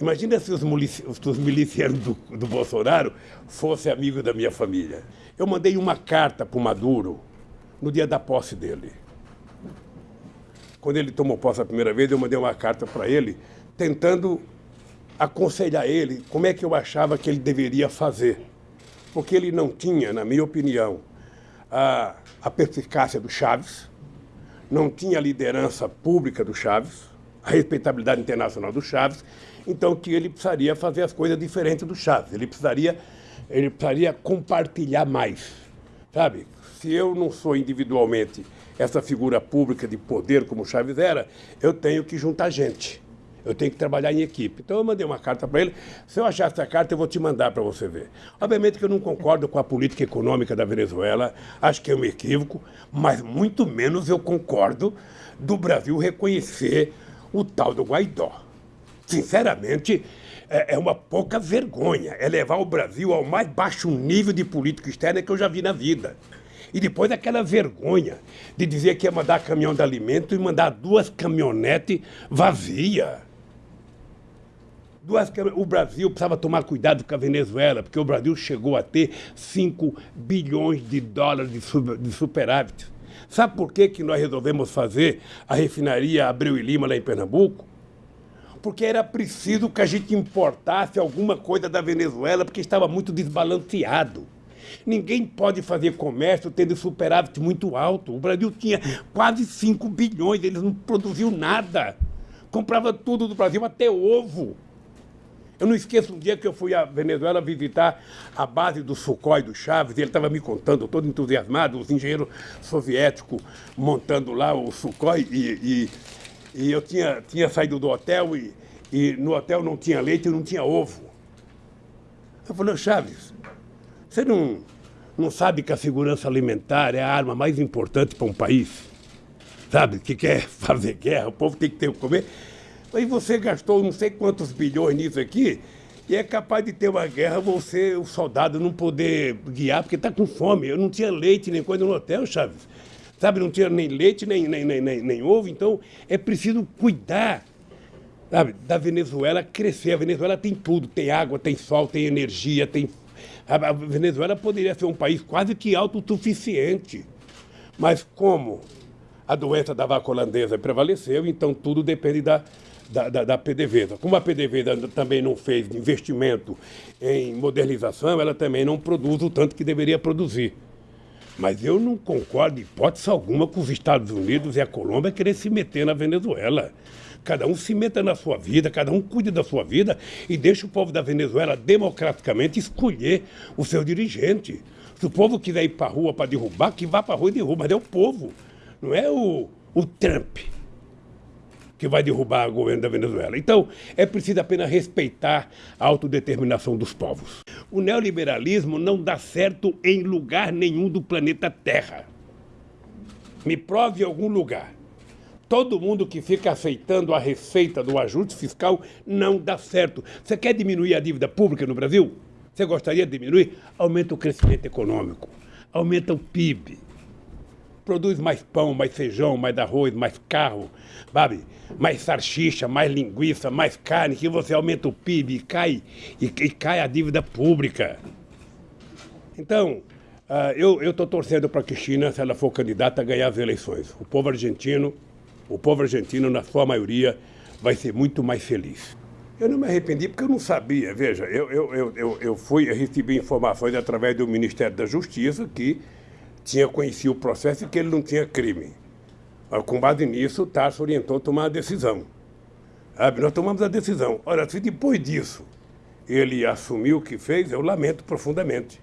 Speaker 2: Imagina se os, os milicianos do, do Bolsonaro fossem amigos da minha família. Eu mandei uma carta para o Maduro no dia da posse dele. Quando ele tomou posse a primeira vez, eu mandei uma carta para ele tentando aconselhar ele como é que eu achava que ele deveria fazer. Porque ele não tinha, na minha opinião, a, a perspicácia do Chaves, não tinha a liderança pública do Chaves, a respeitabilidade internacional do Chaves, então que ele precisaria fazer as coisas diferentes do Chaves, ele precisaria, ele precisaria compartilhar mais, sabe? Se eu não sou individualmente essa figura pública de poder como o Chaves era, eu tenho que juntar gente. Eu tenho que trabalhar em equipe. Então eu mandei uma carta para ele. Se eu achar essa carta, eu vou te mandar para você ver. Obviamente que eu não concordo com a política econômica da Venezuela, acho que é um equívoco, mas muito menos eu concordo do Brasil reconhecer o tal do Guaidó. Sinceramente, é, é uma pouca vergonha. É levar o Brasil ao mais baixo nível de política externa que eu já vi na vida. E depois aquela vergonha de dizer que ia mandar caminhão de alimento e mandar duas caminhonetes vazias. Duas, o Brasil precisava tomar cuidado com a Venezuela, porque o Brasil chegou a ter 5 bilhões de dólares de superávit. Sabe por que, que nós resolvemos fazer a refinaria Abreu e Lima lá em Pernambuco? Porque era preciso que a gente importasse alguma coisa da Venezuela, porque estava muito desbalanceado. Ninguém pode fazer comércio tendo superávit muito alto. O Brasil tinha quase 5 bilhões, eles não produziam nada. Comprava tudo do Brasil, até ovo. Eu não esqueço um dia que eu fui à Venezuela visitar a base do Sukhoi do Chaves, e ele estava me contando, todo entusiasmado, os engenheiros soviéticos montando lá o Sukhoi, e, e, e eu tinha, tinha saído do hotel e, e no hotel não tinha leite e não tinha ovo. Eu falei, Chaves, você não, não sabe que a segurança alimentar é a arma mais importante para um país? Sabe, que quer fazer guerra, o povo tem que ter o comer. Aí você gastou não sei quantos bilhões nisso aqui, e é capaz de ter uma guerra, você, o soldado, não poder guiar, porque está com fome. Eu não tinha leite nem coisa no hotel, Chaves. Sabe, não tinha nem leite, nem, nem, nem, nem, nem ovo, então é preciso cuidar sabe, da Venezuela crescer. A Venezuela tem tudo, tem água, tem sol, tem energia, tem. A Venezuela poderia ser um país quase que autossuficiente. Mas como a doença da vaca holandesa prevaleceu, então tudo depende da, da, da, da PDVSA. Como a PDVSA também não fez investimento em modernização, ela também não produz o tanto que deveria produzir. Mas eu não concordo, hipótese alguma, com os Estados Unidos e a Colômbia querer se meter na Venezuela. Cada um se meta na sua vida, cada um cuide da sua vida e deixe o povo da Venezuela democraticamente escolher o seu dirigente. Se o povo quiser ir para a rua para derrubar, que vá para a rua e derruba, mas é o povo, não é o, o Trump que vai derrubar o governo da Venezuela. Então, é preciso apenas respeitar a autodeterminação dos povos. O neoliberalismo não dá certo em lugar nenhum do planeta Terra. Me prove algum lugar. Todo mundo que fica aceitando a receita do ajuste fiscal não dá certo. Você quer diminuir a dívida pública no Brasil? Você gostaria de diminuir? Aumenta o crescimento econômico, aumenta o PIB, produz mais pão, mais feijão, mais arroz, mais carro, sabe? Mais salsicha, mais linguiça, mais carne, que você aumenta o PIB e cai, e, e cai a dívida pública. Então, Uh, eu estou torcendo para a Cristina, se ela for candidata, ganhar as eleições. O povo argentino, o povo argentino, na sua maioria, vai ser muito mais feliz. Eu não me arrependi porque eu não sabia. Veja, eu, eu, eu, eu fui, eu recebi informações através do Ministério da Justiça que tinha conhecido o processo e que ele não tinha crime. Com base nisso, o Tarso orientou a tomar a decisão. Nós tomamos a decisão. Ora, se depois disso ele assumiu o que fez, eu lamento profundamente.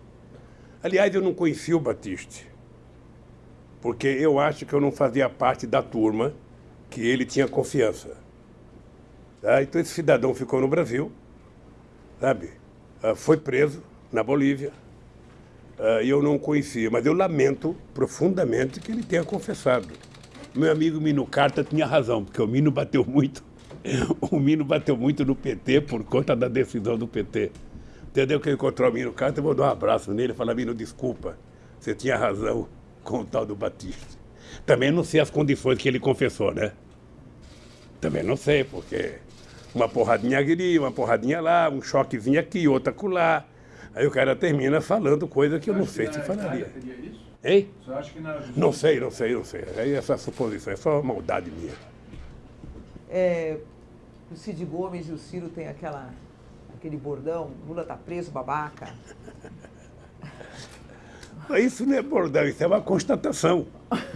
Speaker 2: Aliás, eu não conheci o Batiste, porque eu acho que eu não fazia parte da turma que ele tinha confiança. Tá? Então esse cidadão ficou no Brasil, sabe? Ah, foi preso na Bolívia, ah, eu não conhecia, mas eu lamento profundamente que ele tenha confessado. Meu amigo Mino Carta tinha razão, porque o Mino bateu muito. O Mino bateu muito no PT por conta da decisão do PT. Entendeu que eu encontrou o Mino Carter, eu vou dar um abraço nele e falar, Mino, desculpa, você tinha razão com o tal do Batista. Também não sei as condições que ele confessou, né? Também não sei, porque uma porradinha aqui, uma porradinha lá, um choquezinho aqui, outra acolá. Aí o cara termina falando coisa que eu não sei se falaria. Hein? Você acha que na... Não sei, não sei, não sei. Aí essa suposição é só maldade minha.
Speaker 1: É, o Cid Gomes e o Ciro têm aquela aquele bordão, Lula tá preso, babaca.
Speaker 2: Isso não é bordão, isso é uma constatação.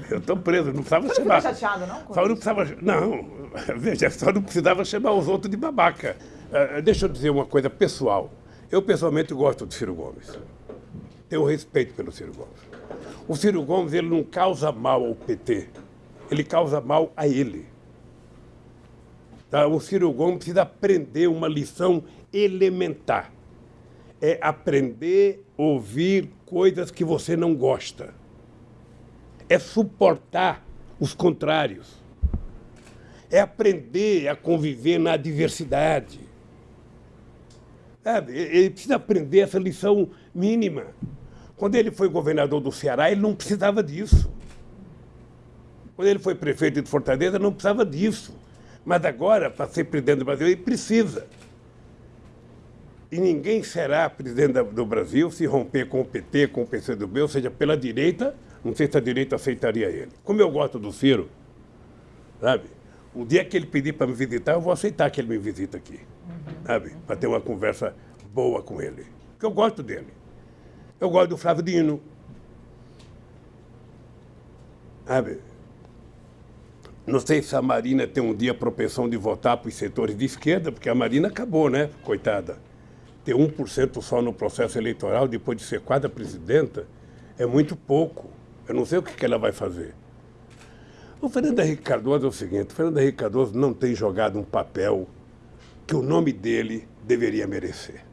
Speaker 2: Eu estou preso, não precisava
Speaker 1: Você
Speaker 2: chamar.
Speaker 1: Não chateado, não?
Speaker 2: Só não precisava. Não, veja, só não precisava chamar os outros de babaca. Uh, deixa eu dizer uma coisa pessoal. Eu pessoalmente gosto do Ciro Gomes. Tenho respeito pelo Ciro Gomes. O Ciro Gomes ele não causa mal ao PT, ele causa mal a ele. Tá? O Ciro Gomes precisa aprender uma lição elementar. É aprender a ouvir coisas que você não gosta. É suportar os contrários. É aprender a conviver na diversidade. Ele precisa aprender essa lição mínima. Quando ele foi governador do Ceará, ele não precisava disso. Quando ele foi prefeito de Fortaleza, não precisava disso. Mas agora, para ser presidente do Brasil, ele precisa. E ninguém será presidente do Brasil se romper com o PT, com o PCdoB, ou seja, pela direita, não sei se a direita aceitaria ele. Como eu gosto do Ciro, sabe? O dia que ele pedir para me visitar, eu vou aceitar que ele me visita aqui, sabe? Para ter uma conversa boa com ele. Porque eu gosto dele. Eu gosto do Flávio Dino. Sabe? Não sei se a Marina tem um dia propensão de votar para os setores de esquerda, porque a Marina acabou, né? Coitada ter 1% só no processo eleitoral, depois de ser quadra presidenta, é muito pouco. Eu não sei o que, que ela vai fazer. O Fernando Henrique Cardoso é o seguinte, o Fernando Henrique Cardoso não tem jogado um papel que o nome dele deveria merecer.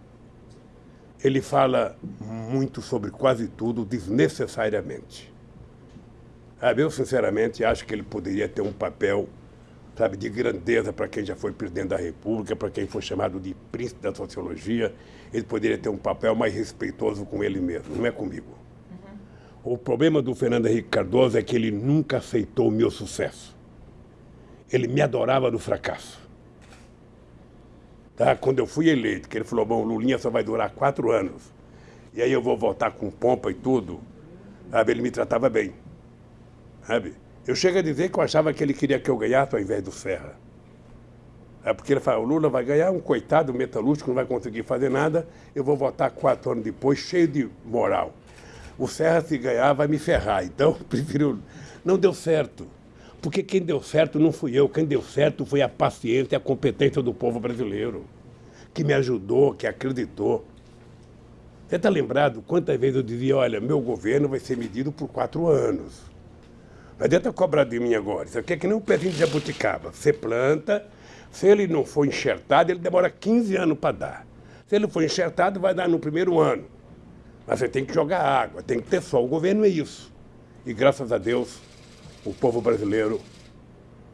Speaker 2: Ele fala muito sobre quase tudo desnecessariamente. Eu, sinceramente, acho que ele poderia ter um papel sabe, de grandeza para quem já foi presidente da República, para quem foi chamado de príncipe da sociologia, ele poderia ter um papel mais respeitoso com ele mesmo, não é comigo. Uhum. O problema do Fernando Henrique Cardoso é que ele nunca aceitou o meu sucesso. Ele me adorava no fracasso. Tá? Quando eu fui eleito, que ele falou, bom, Lulinha só vai durar quatro anos, e aí eu vou voltar com pompa e tudo, sabe? ele me tratava bem. Sabe? Eu chego a dizer que eu achava que ele queria que eu ganhasse ao invés do Serra. É porque ele fala, o Lula vai ganhar, um coitado metalúrgico não vai conseguir fazer nada, eu vou votar quatro anos depois, cheio de moral. O Serra, se ganhar, vai me ferrar. Então, prefiro. Não deu certo. Porque quem deu certo não fui eu, quem deu certo foi a paciência e a competência do povo brasileiro, que me ajudou, que acreditou. Você está lembrado quantas vezes eu dizia, olha, meu governo vai ser medido por quatro anos. Não adianta cobrar de mim agora. Isso aqui é que nem um pezinho de jabuticaba. Você planta, se ele não for enxertado, ele demora 15 anos para dar. Se ele for enxertado, vai dar no primeiro ano. Mas você tem que jogar água, tem que ter sol. O governo é isso. E graças a Deus, o povo brasileiro,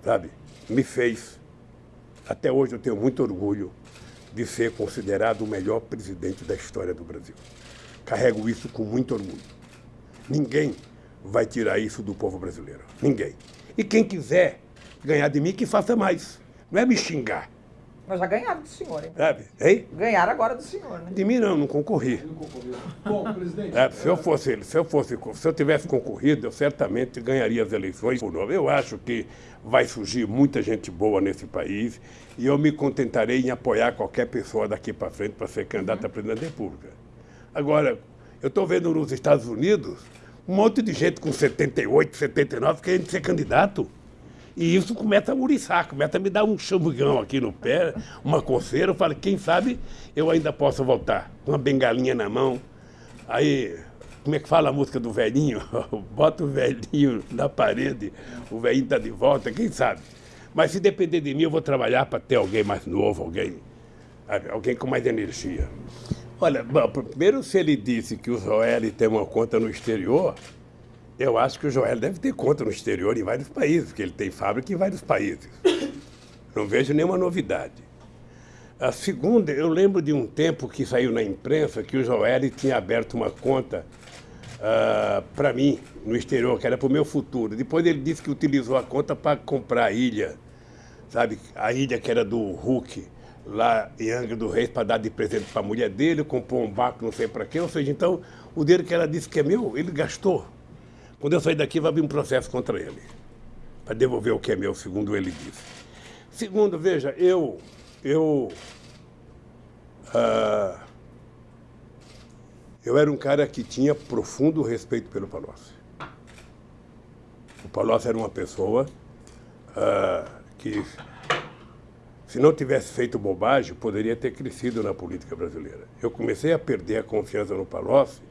Speaker 2: sabe, me fez. Até hoje eu tenho muito orgulho de ser considerado o melhor presidente da história do Brasil. Carrego isso com muito orgulho. Ninguém vai tirar isso do povo brasileiro. Ninguém. E quem quiser ganhar de mim, que faça mais. Não é me xingar.
Speaker 1: Mas já ganharam do senhor, hein?
Speaker 2: Sabe? Hein?
Speaker 1: Ganharam agora do senhor, né?
Speaker 2: De mim não, não concorri.
Speaker 3: Bom, presidente.
Speaker 2: É, se eu fosse, se eu fosse, se eu tivesse concorrido, eu certamente ganharia as eleições por novo. Eu acho que vai surgir muita gente boa nesse país e eu me contentarei em apoiar qualquer pessoa daqui para frente para ser candidata a presidente da República. Agora, eu estou vendo nos Estados Unidos um monte de gente com 78, 79 querendo ser candidato. E isso começa a muriçar, começa a me dar um chambugão aqui no pé, uma coceira. Eu falo, quem sabe eu ainda posso voltar, uma bengalinha na mão. Aí, como é que fala a música do velhinho? Bota o velhinho na parede, o velhinho está de volta, quem sabe? Mas se depender de mim, eu vou trabalhar para ter alguém mais novo, alguém, alguém com mais energia. Olha, bom, primeiro se ele disse que o Joel tem uma conta no exterior, eu acho que o Joel deve ter conta no exterior em vários países, porque ele tem fábrica em vários países. Não vejo nenhuma novidade. A segunda, eu lembro de um tempo que saiu na imprensa que o Joel tinha aberto uma conta uh, ah, para mim no exterior, que era para o meu futuro. Depois ele disse que utilizou a conta para comprar a ilha, sabe? A ilha que era do Hulk, lá em Angra do Reis, para dar de presente para a mulher dele, comprou um barco não sei para quê. Ou seja, então, o dinheiro que ela disse que é meu, ele gastou. Quando eu sair daqui, vai abrir um processo contra ele, para devolver o que é meu, segundo ele disse. Segundo, veja, eu, eu, uh, eu era um cara que tinha profundo respeito pelo Palocci. O Palocci era uma pessoa uh, que, se não tivesse feito bobagem, poderia ter crescido na política brasileira. Eu comecei a perder a confiança no Palocci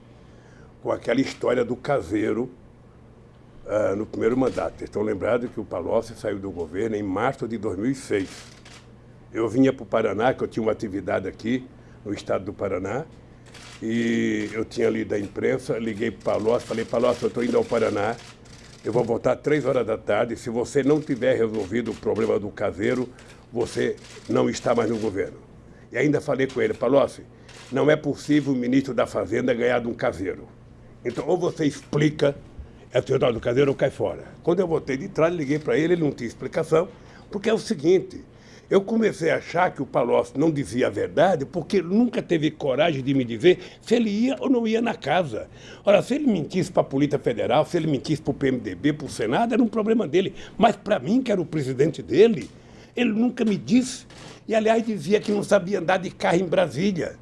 Speaker 2: com aquela história do caseiro uh, no primeiro mandato. Vocês estão lembrados que o Palocci saiu do governo em março de 2006. Eu vinha para o Paraná, que eu tinha uma atividade aqui no estado do Paraná, e eu tinha lido a imprensa, liguei para o Palocci, falei, Palocci, eu estou indo ao Paraná, eu vou voltar três horas da tarde, se você não tiver resolvido o problema do caseiro, você não está mais no governo. E ainda falei com ele, Palocci, não é possível o ministro da Fazenda ganhar de um caseiro. Então, ou você explica é o do cadeiro cai fora. Quando eu voltei de trás, liguei para ele, ele não tinha explicação, porque é o seguinte, eu comecei a achar que o Palocci não dizia a verdade porque ele nunca teve coragem de me dizer se ele ia ou não ia na casa. Ora, se ele mentisse para a Polícia Federal, se ele mentisse para o PMDB, para o Senado, era um problema dele. Mas para mim, que era o presidente dele, ele nunca me disse. E, aliás, dizia que não sabia andar de carro em Brasília.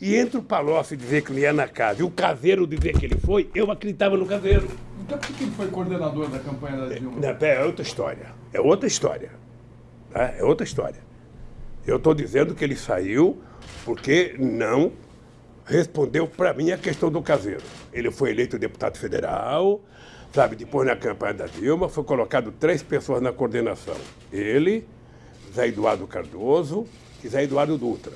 Speaker 2: E entre o Palocci dizer que não ia na casa e o caseiro dizer que ele foi, eu acreditava no caseiro.
Speaker 3: Então por que ele foi coordenador da campanha da Dilma?
Speaker 2: Não, é outra história. É outra história. Tá? É outra história. Eu estou dizendo que ele saiu porque não respondeu para mim a questão do caseiro. Ele foi eleito deputado federal, sabe? Depois na campanha da Dilma foi colocado três pessoas na coordenação. Ele, Zé Eduardo Cardoso e Zé Eduardo Dutra.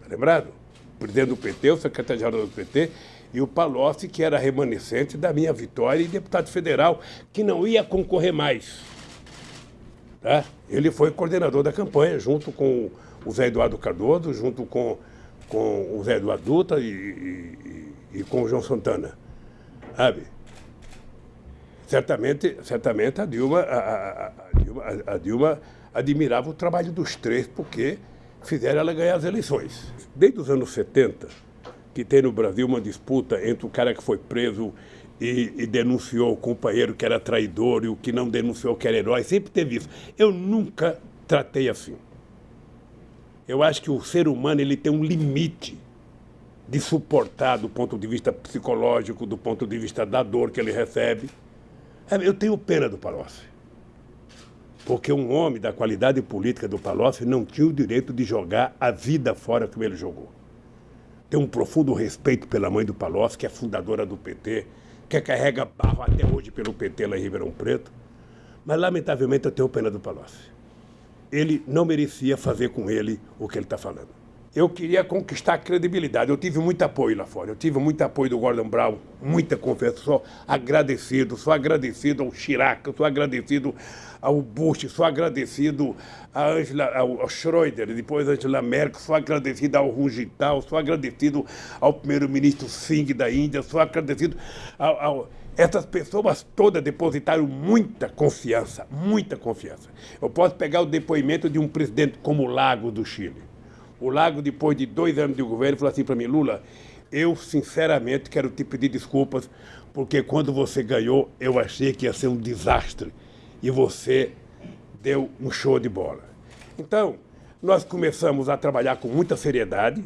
Speaker 2: Tá lembrado? Presidente do PT, o secretário-geral do PT, e o Palocci, que era remanescente da minha vitória e deputado federal, que não ia concorrer mais. Tá? Ele foi coordenador da campanha, junto com o Zé Eduardo Cardoso, junto com, com o Zé Eduardo Dutra e, e, e com o João Santana. Sabe? Certamente, certamente a Dilma, a, a, a, Dilma, a Dilma admirava o trabalho dos três, porque fizeram ela ganhar as eleições. Desde os anos 70, que tem no Brasil uma disputa entre o cara que foi preso e, e, denunciou o companheiro que era traidor e o que não denunciou que era herói, sempre teve isso. Eu nunca tratei assim. Eu acho que o ser humano ele tem um limite de suportar do ponto de vista psicológico, do ponto de vista da dor que ele recebe. É, eu tenho pena do Palocci. Porque um homem da qualidade política do Palocci não tinha o direito de jogar a vida fora como ele jogou. Tenho um profundo respeito pela mãe do Palocci, que é fundadora do PT, que carrega barro até hoje pelo PT lá em Ribeirão Preto. Mas, lamentavelmente, eu tenho pena do Palocci. Ele não merecia fazer com ele o que ele está falando. eu queria conquistar credibilidade. Eu tive muito apoio lá fora. Eu tive muito apoio do Gordon Brown, muita confiança. Sou agradecido, sou agradecido ao Chirac, sou agradecido ao Bush, sou agradecido a Angela, ao, Schroeder, depois Angela Merkel, sou agradecido ao Rungital, sou agradecido ao primeiro-ministro Singh da Índia, sou agradecido ao, ao essas pessoas todas depositaram muita confiança, muita confiança. Eu posso pegar o depoimento de um presidente como o Lago do Chile. O Lago, depois de dois anos de governo, falou assim para mim, Lula, eu sinceramente quero te pedir desculpas, porque quando você ganhou, eu achei que ia ser um desastre. E você deu um show de bola. Então, nós começamos a trabalhar com muita seriedade,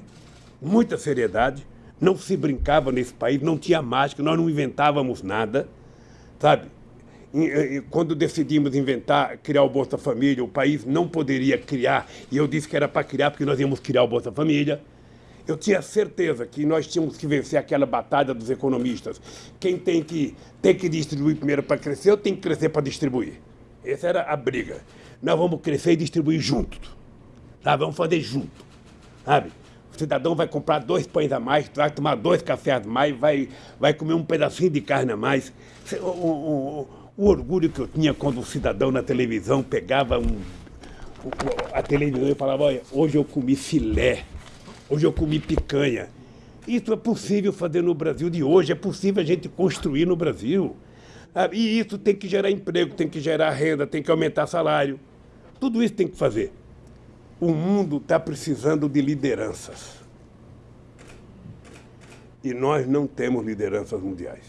Speaker 2: muita seriedade, não se brincava nesse país, não tinha mágica, nós não inventávamos nada, sabe? Quando decidimos inventar, criar o Bolsa Família, o país não poderia criar, e eu disse que era para criar porque nós íamos criar o Bolsa Família. Eu tinha certeza que nós tínhamos que vencer aquela batalha dos economistas. Quem tem que, tem que distribuir primeiro para crescer, ou tem que crescer para distribuir. Essa era a briga. Nós vamos crescer e distribuir juntos. Tá? Vamos fazer junto. Sabe? O cidadão vai comprar dois pães a mais, vai tomar dois cafés a mais, vai, vai comer um pedacinho de carne a mais. O, o, o orgulho que eu tinha quando o cidadão na televisão pegava um, a televisão e falava, olha, hoje eu comi filé, hoje eu comi picanha. Isso é possível fazer no Brasil de hoje, é possível a gente construir no Brasil. Ah, e isso tem que gerar emprego, tem que gerar renda, tem que aumentar salário. Tudo isso tem que fazer. O mundo está precisando de lideranças. E nós não temos lideranças mundiais.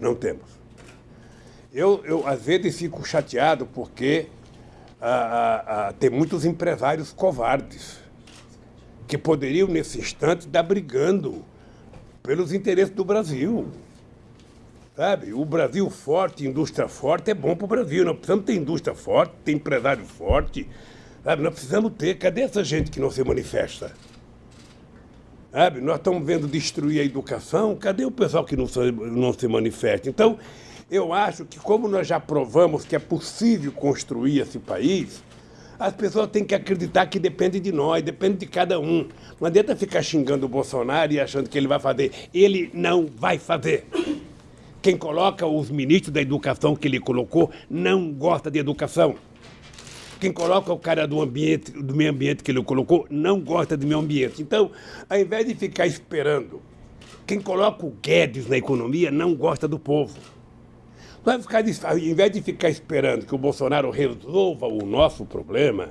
Speaker 2: Não temos. Eu, eu às vezes fico chateado porque ah, ah, ah, tem muitos empresários covardes que poderiam, nesse instante, estar brigando pelos interesses do Brasil. Sabe? O Brasil forte, indústria forte, é bom para o Brasil. Nós precisamos ter indústria forte, ter empresário forte. Sabe? Nós precisamos ter. Cadê essa gente que não se manifesta? Sabe? Nós estamos vendo destruir a educação. Cadê o pessoal que não se, não se manifesta? Então, eu acho que, como nós já provamos que é possível construir esse país, as pessoas têm que acreditar que depende de nós, depende de cada um. Não adianta ficar xingando o Bolsonaro e achando que ele vai fazer. Ele não vai fazer. Quem coloca os ministros da educação que ele colocou não gosta de educação. Quem coloca o cara do ambiente, do meio ambiente que ele colocou, não gosta do meio ambiente. Então, ao invés de ficar esperando, quem coloca o Guedes na economia não gosta do povo. Vai ficar, ao invés de ficar esperando que o Bolsonaro resolva o nosso problema,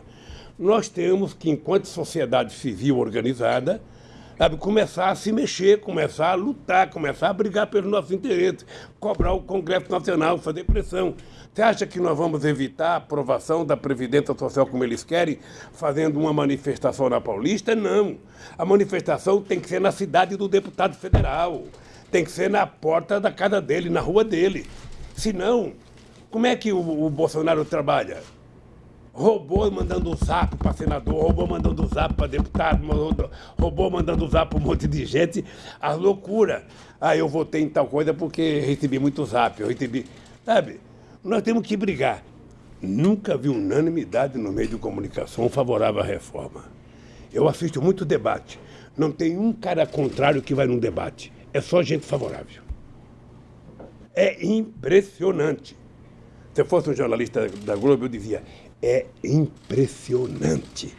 Speaker 2: nós temos que, enquanto sociedade civil organizada, sabe, começar a se mexer, começar a lutar, começar a brigar pelos nossos interesses, cobrar o Congresso Nacional, fazer pressão. Você acha que nós vamos evitar a aprovação da Previdência Social como eles querem, fazendo uma manifestação na Paulista? Não. A manifestação tem que ser na cidade do deputado federal, tem que ser na porta da casa dele, na rua dele. Senão, como é que o, o Bolsonaro trabalha? Robô mandando zap para senador, robô mandando zap para deputado, robô mandando zap para um monte de gente. A loucura. Ah, eu votei em tal coisa porque recebi muito zap, eu recebi. Sabe? Nós temos que brigar. Nunca vi unanimidade no meio de comunicação favorável à reforma. Eu assisto muito debate. Não tem um cara contrário que vai num debate. É só gente favorável. É impressionante. Se eu fosse um jornalista da Globo, eu dizia: é impressionante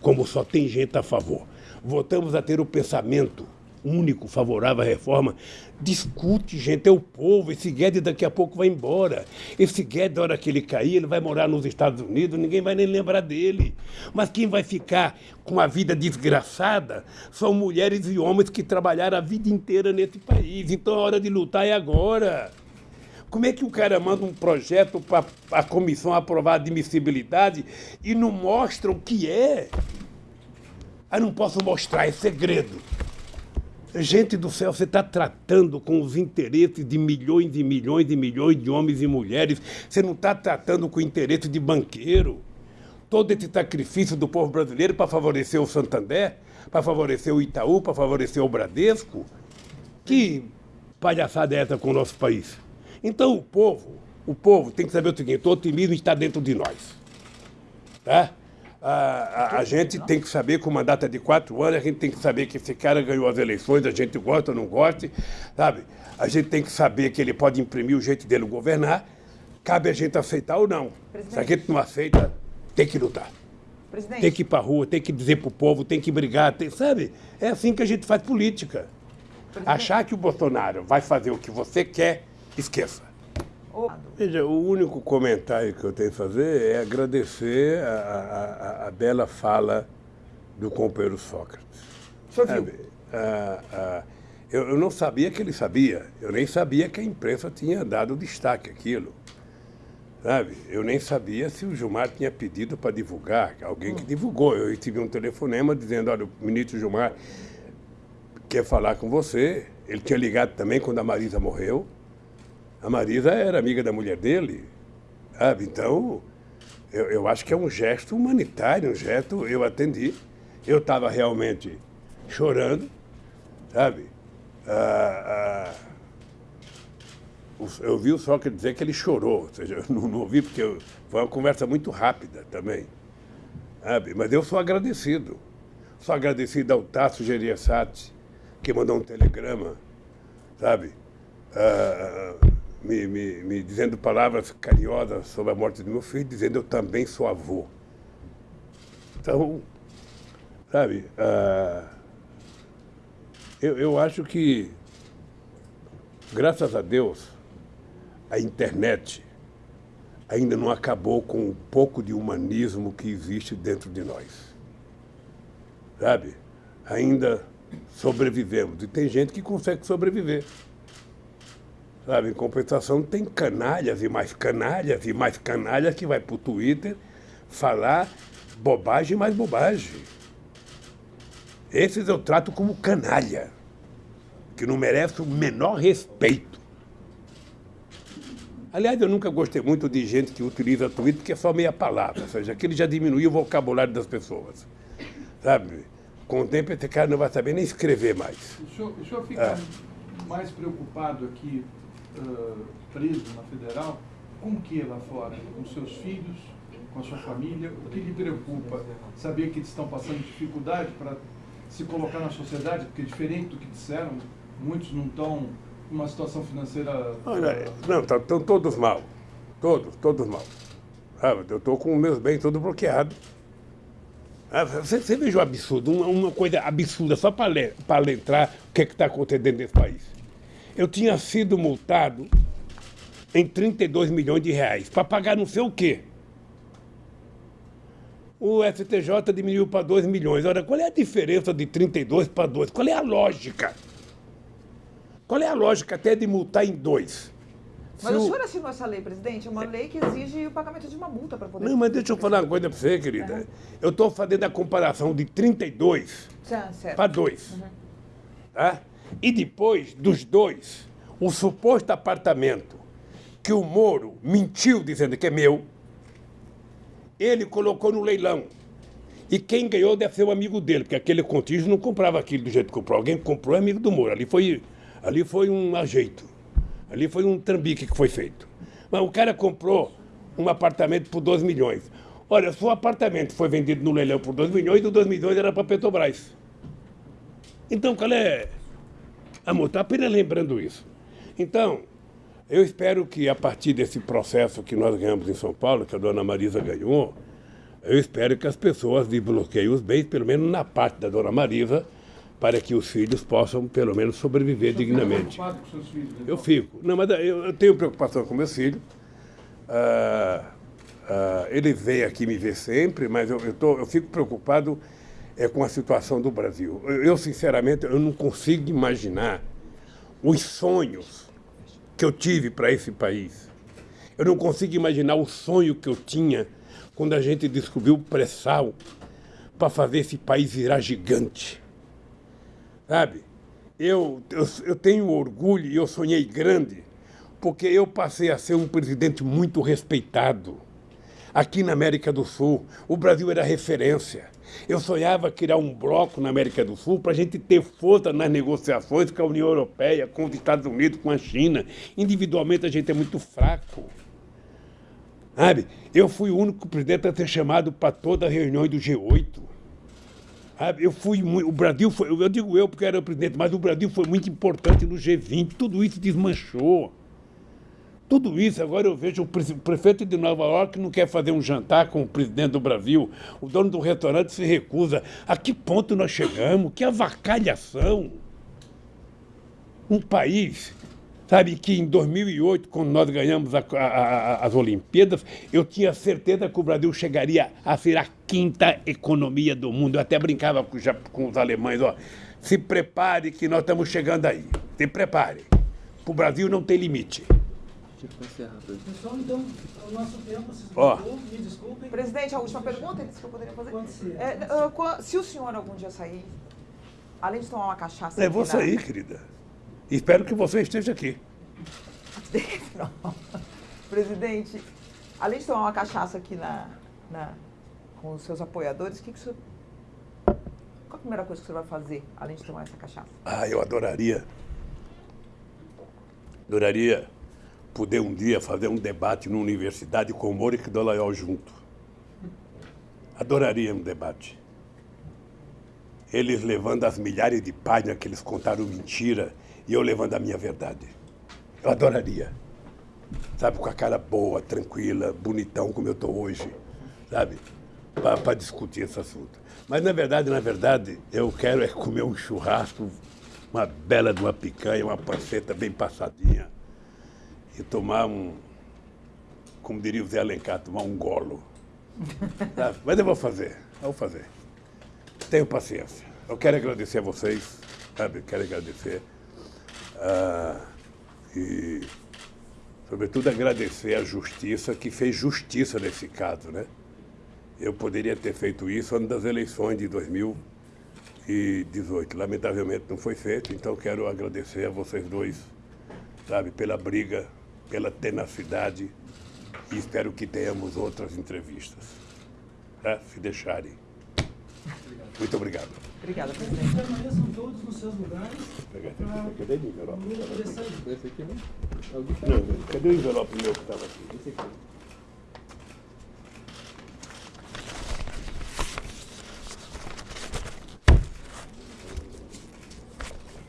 Speaker 2: como só tem gente a favor. Voltamos a ter o pensamento único favorável à reforma. Discute, gente, é o povo. Esse Guedes daqui a pouco vai embora. Esse Guedes, na hora que ele cair, ele vai morar nos Estados Unidos, ninguém vai nem lembrar dele. Mas quem vai ficar com a vida desgraçada são mulheres e homens que trabalharam a vida inteira nesse país. Então a hora de lutar é agora. Como é que o cara manda um projeto para a comissão aprovar a admissibilidade e não mostra o que é? Aí não posso mostrar, é segredo. Gente do céu, você está tratando com os interesses de milhões e milhões e milhões de homens e mulheres. Você não está tratando com o interesse de banqueiro. Todo esse sacrifício do povo brasileiro para favorecer o Santander, para favorecer o Itaú, para favorecer o Bradesco. Que palhaçada é essa com o nosso país? Então o povo, o povo tem que saber o seguinte, o otimismo está dentro de nós. Tá? A, a, a gente tem que saber que o mandato é de quatro anos, a gente tem que saber que esse cara ganhou as eleições, a gente gosta ou não gosta, sabe? A gente tem que saber que ele pode imprimir o jeito dele governar, cabe a gente aceitar ou não.
Speaker 1: Presidente.
Speaker 2: Se a gente não aceita, tem que lutar.
Speaker 1: Presidente,
Speaker 2: Tem que ir pra rua, tem que dizer pro povo, tem que brigar, tem- sabe? É assim que a gente faz política. Achar que o Bolsonaro vai fazer o que você quer, esqueça. Veja, o único comentário que eu tenho a fazer é agradecer a, a- a- a bela fala do companheiro Sócrates. Sabe? Ah, ah, eu, eu não sabia que ele sabia, eu nem sabia que a imprensa tinha dado destaque àquilo. Sabe? Eu nem sabia se o Gilmar tinha pedido para divulgar, alguém que divulgou. Eu recebi um telefonema dizendo, olha, o ministro Gilmar quer falar com você. Ele tinha ligado também quando a Marisa morreu. A Marisa era amiga da mulher dele. Sabe? Então, eu, eu acho que é um gesto humanitário, um gesto. Eu atendi. Eu estava realmente chorando, sabe? Ah, ah, eu vi o Sócrates dizer que ele chorou, ou seja, eu não, não ouvi porque eu- foi uma conversa muito rápida também, sabe? Mas eu sou agradecido. Sou agradecido ao Tasso Gereissati, que mandou um telegrama, sabe? Ah, me, me, me dizendo palavras carinhosas sobre a morte do meu filho, dizendo eu também sou avô. Então, sabe, ah, eu, eu acho que, graças a Deus, a internet ainda não acabou com um pouco de humanismo que existe dentro de nós. Sabe? Ainda sobrevivemos. E tem gente que consegue sobreviver. Sabe? Em compensação, tem canalhas e mais canalhas e mais canalhas que vai para o Twitter falar bobagem mais bobagem. Esses eu trato como canalha, que não merece o menor respeito. Aliás, eu nunca gostei muito de gente que utiliza Twitter porque é só meia palavra, ou seja, aquilo já diminui o vocabulário das pessoas. Sabe? Com o tempo, esse cara não vai saber nem escrever mais.
Speaker 3: O senhor, o senhor fica mais preocupado aqui, ah, preso na federal, com o que lá fora? Com seus filhos, com a sua família? O que lhe preocupa? Saber que eles estão passando dificuldade para se colocar na sociedade? Porque diferente do que disseram, muitos não estão numa situação financeira.
Speaker 2: Olha,
Speaker 3: ah,
Speaker 2: não, estão todos mal. Todos, todos mal. Sabe? Eu estou com meus bens todos bloqueados. Ah, Você, você veja o absurdo, uma, uma coisa absurda, só para lembrar o que está acontecendo nesse país. Eu tinha sido multado em 32 milhões de reais para pagar não sei o quê. O STJ diminuiu para 2 milhões. Ora, qual é a diferença de 32 para 2? Qual é a lógica? Qual é a lógica até de multar em dois?
Speaker 1: Mas
Speaker 2: Se
Speaker 1: o senhor assinou essa lei, presidente? É uma lei que exige o pagamento de uma multa para poder...
Speaker 2: Não, mas deixa eu falar uma coisa para você, querida. Eu estou fazendo a comparação de 32
Speaker 1: Tá, certo.
Speaker 2: para 2. Tá? E depois dos dois, o suposto apartamento que o Moro mentiu dizendo que é meu, ele colocou no leilão. E quem ganhou deve ser o amigo dele, porque aquele contígio não comprava aquilo do jeito que comprou. Alguém comprou é amigo do Moro. Ali foi, ali foi um ajeito. Ali foi um trambique que foi feito. Mas o cara comprou um apartamento por 2 milhões. Olha, se o apartamento foi vendido no leilão por 2 milhões, o 2 milhões era para Petrobras. Então, qual é. Amor, está apenas lembrando isso. Então, eu espero que a partir desse processo que nós ganhamos em São Paulo, que a dona Marisa ganhou, eu espero que as pessoas desbloqueiem os bens, pelo menos na parte da dona Marisa, para que os filhos possam, pelo menos, sobreviver
Speaker 3: fica
Speaker 2: dignamente.
Speaker 3: preocupado com seus filhos?
Speaker 2: Eu
Speaker 3: então?
Speaker 2: fico. Não, mas eu, eu tenho preocupação com meus filhos. Ah, ah, eles vêm aqui me ver sempre, mas eu, eu, tô, eu fico preocupado é, com a situação do Brasil. Eu, sinceramente, eu não consigo imaginar os sonhos que eu tive para esse país. Eu não consigo imaginar o sonho que eu tinha quando a gente descobriu o pré-sal para fazer esse país virar gigante. Sabe? Eu, eu, eu tenho orgulho e eu sonhei grande, porque eu passei a ser um presidente muito respeitado. Aqui na América do Sul, o Brasil era referência. Eu sonhava criar um bloco na América do Sul para a gente ter força nas negociações com a União Europeia, com os Estados Unidos, com a China. Individualmente a gente é muito fraco. Sabe? Eu fui o único presidente a ser chamado para toda a reunião do G8. Sabe? Eu fui o Brasil foi, eu digo eu porque era o presidente, mas o Brasil foi muito importante no G20, tudo isso desmanchou. Tudo isso, agora eu vejo o prefeito de Nova York não quer fazer um jantar com o presidente do Brasil, o dono do restaurante se recusa. A que ponto nós chegamos? Que avacalhação! Um país Sabe que em 2008, quando nós ganhamos a, a, a, as Olimpíadas, eu tinha certeza que o Brasil chegaria a ser a quinta economia do mundo. Eu até brincava com, já, com os alemães, ó, se prepare que nós estamos chegando aí. Se prepare. O Brasil não tem limite.
Speaker 4: Pessoal, então, o nosso tempo se
Speaker 2: Ó.
Speaker 4: esgotou, me desculpem.
Speaker 1: Presidente, a última pergunta que eu poderia fazer.
Speaker 4: Pode ser.
Speaker 1: É, ah, se o senhor algum dia sair, além de tomar uma cachaça...
Speaker 2: Eu vou
Speaker 1: aqui na-
Speaker 2: sair, querida. Espero que você esteja aqui.
Speaker 1: Presidente, além de tomar uma cachaça aqui na, na- com os seus apoiadores, o que, que o senhor. Qual a primeira coisa que o senhor vai fazer, além de tomar essa cachaça?
Speaker 2: Ah, eu adoraria. Adoraria poder um dia fazer um debate na universidade com o Moric e Dolayol junto. Adoraria um debate. Eles levando as milhares de páginas que eles contaram mentira e eu levando a minha verdade. Eu adoraria. Sabe, com a cara boa, tranquila, bonitão como eu estou hoje, sabe? Para discutir esse assunto. Mas na verdade, na verdade, eu quero é comer um churrasco, uma bela de uma picanha, uma panceta bem passadinha e tomar um, como diria o Zé Alencar, tomar um golo. Sabe? Mas eu vou fazer, eu vou fazer. Tenho paciência. Eu quero agradecer a vocês, sabe? Eu quero agradecer. Ah, e, sobretudo, agradecer à justiça que fez justiça nesse caso, né? Eu poderia ter feito isso antes das eleições de 2018. Lamentavelmente não foi feito, então quero agradecer a vocês dois, sabe, pela briga, pela tenacidade e espero que tenhamos outras entrevistas, tá? se deixarem. Muito obrigado.
Speaker 1: Obrigada, presidente.
Speaker 4: Permaneçam todos nos seus lugares.
Speaker 2: Cadê o envelope?
Speaker 4: Lula poder sair.
Speaker 2: Não, cadê o envelope meu que estava aqui?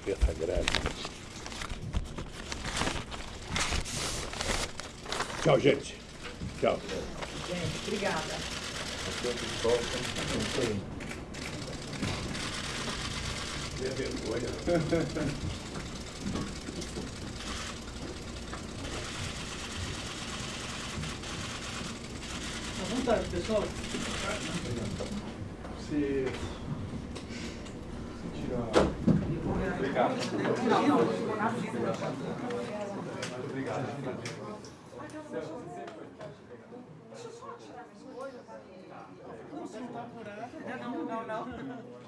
Speaker 2: Essa grade. Tchau, gente. Tchau.
Speaker 1: Gente, obrigada.
Speaker 2: Vergonha.
Speaker 4: À vontade, pessoal.
Speaker 3: Se, se tirar.
Speaker 1: Não, não, não.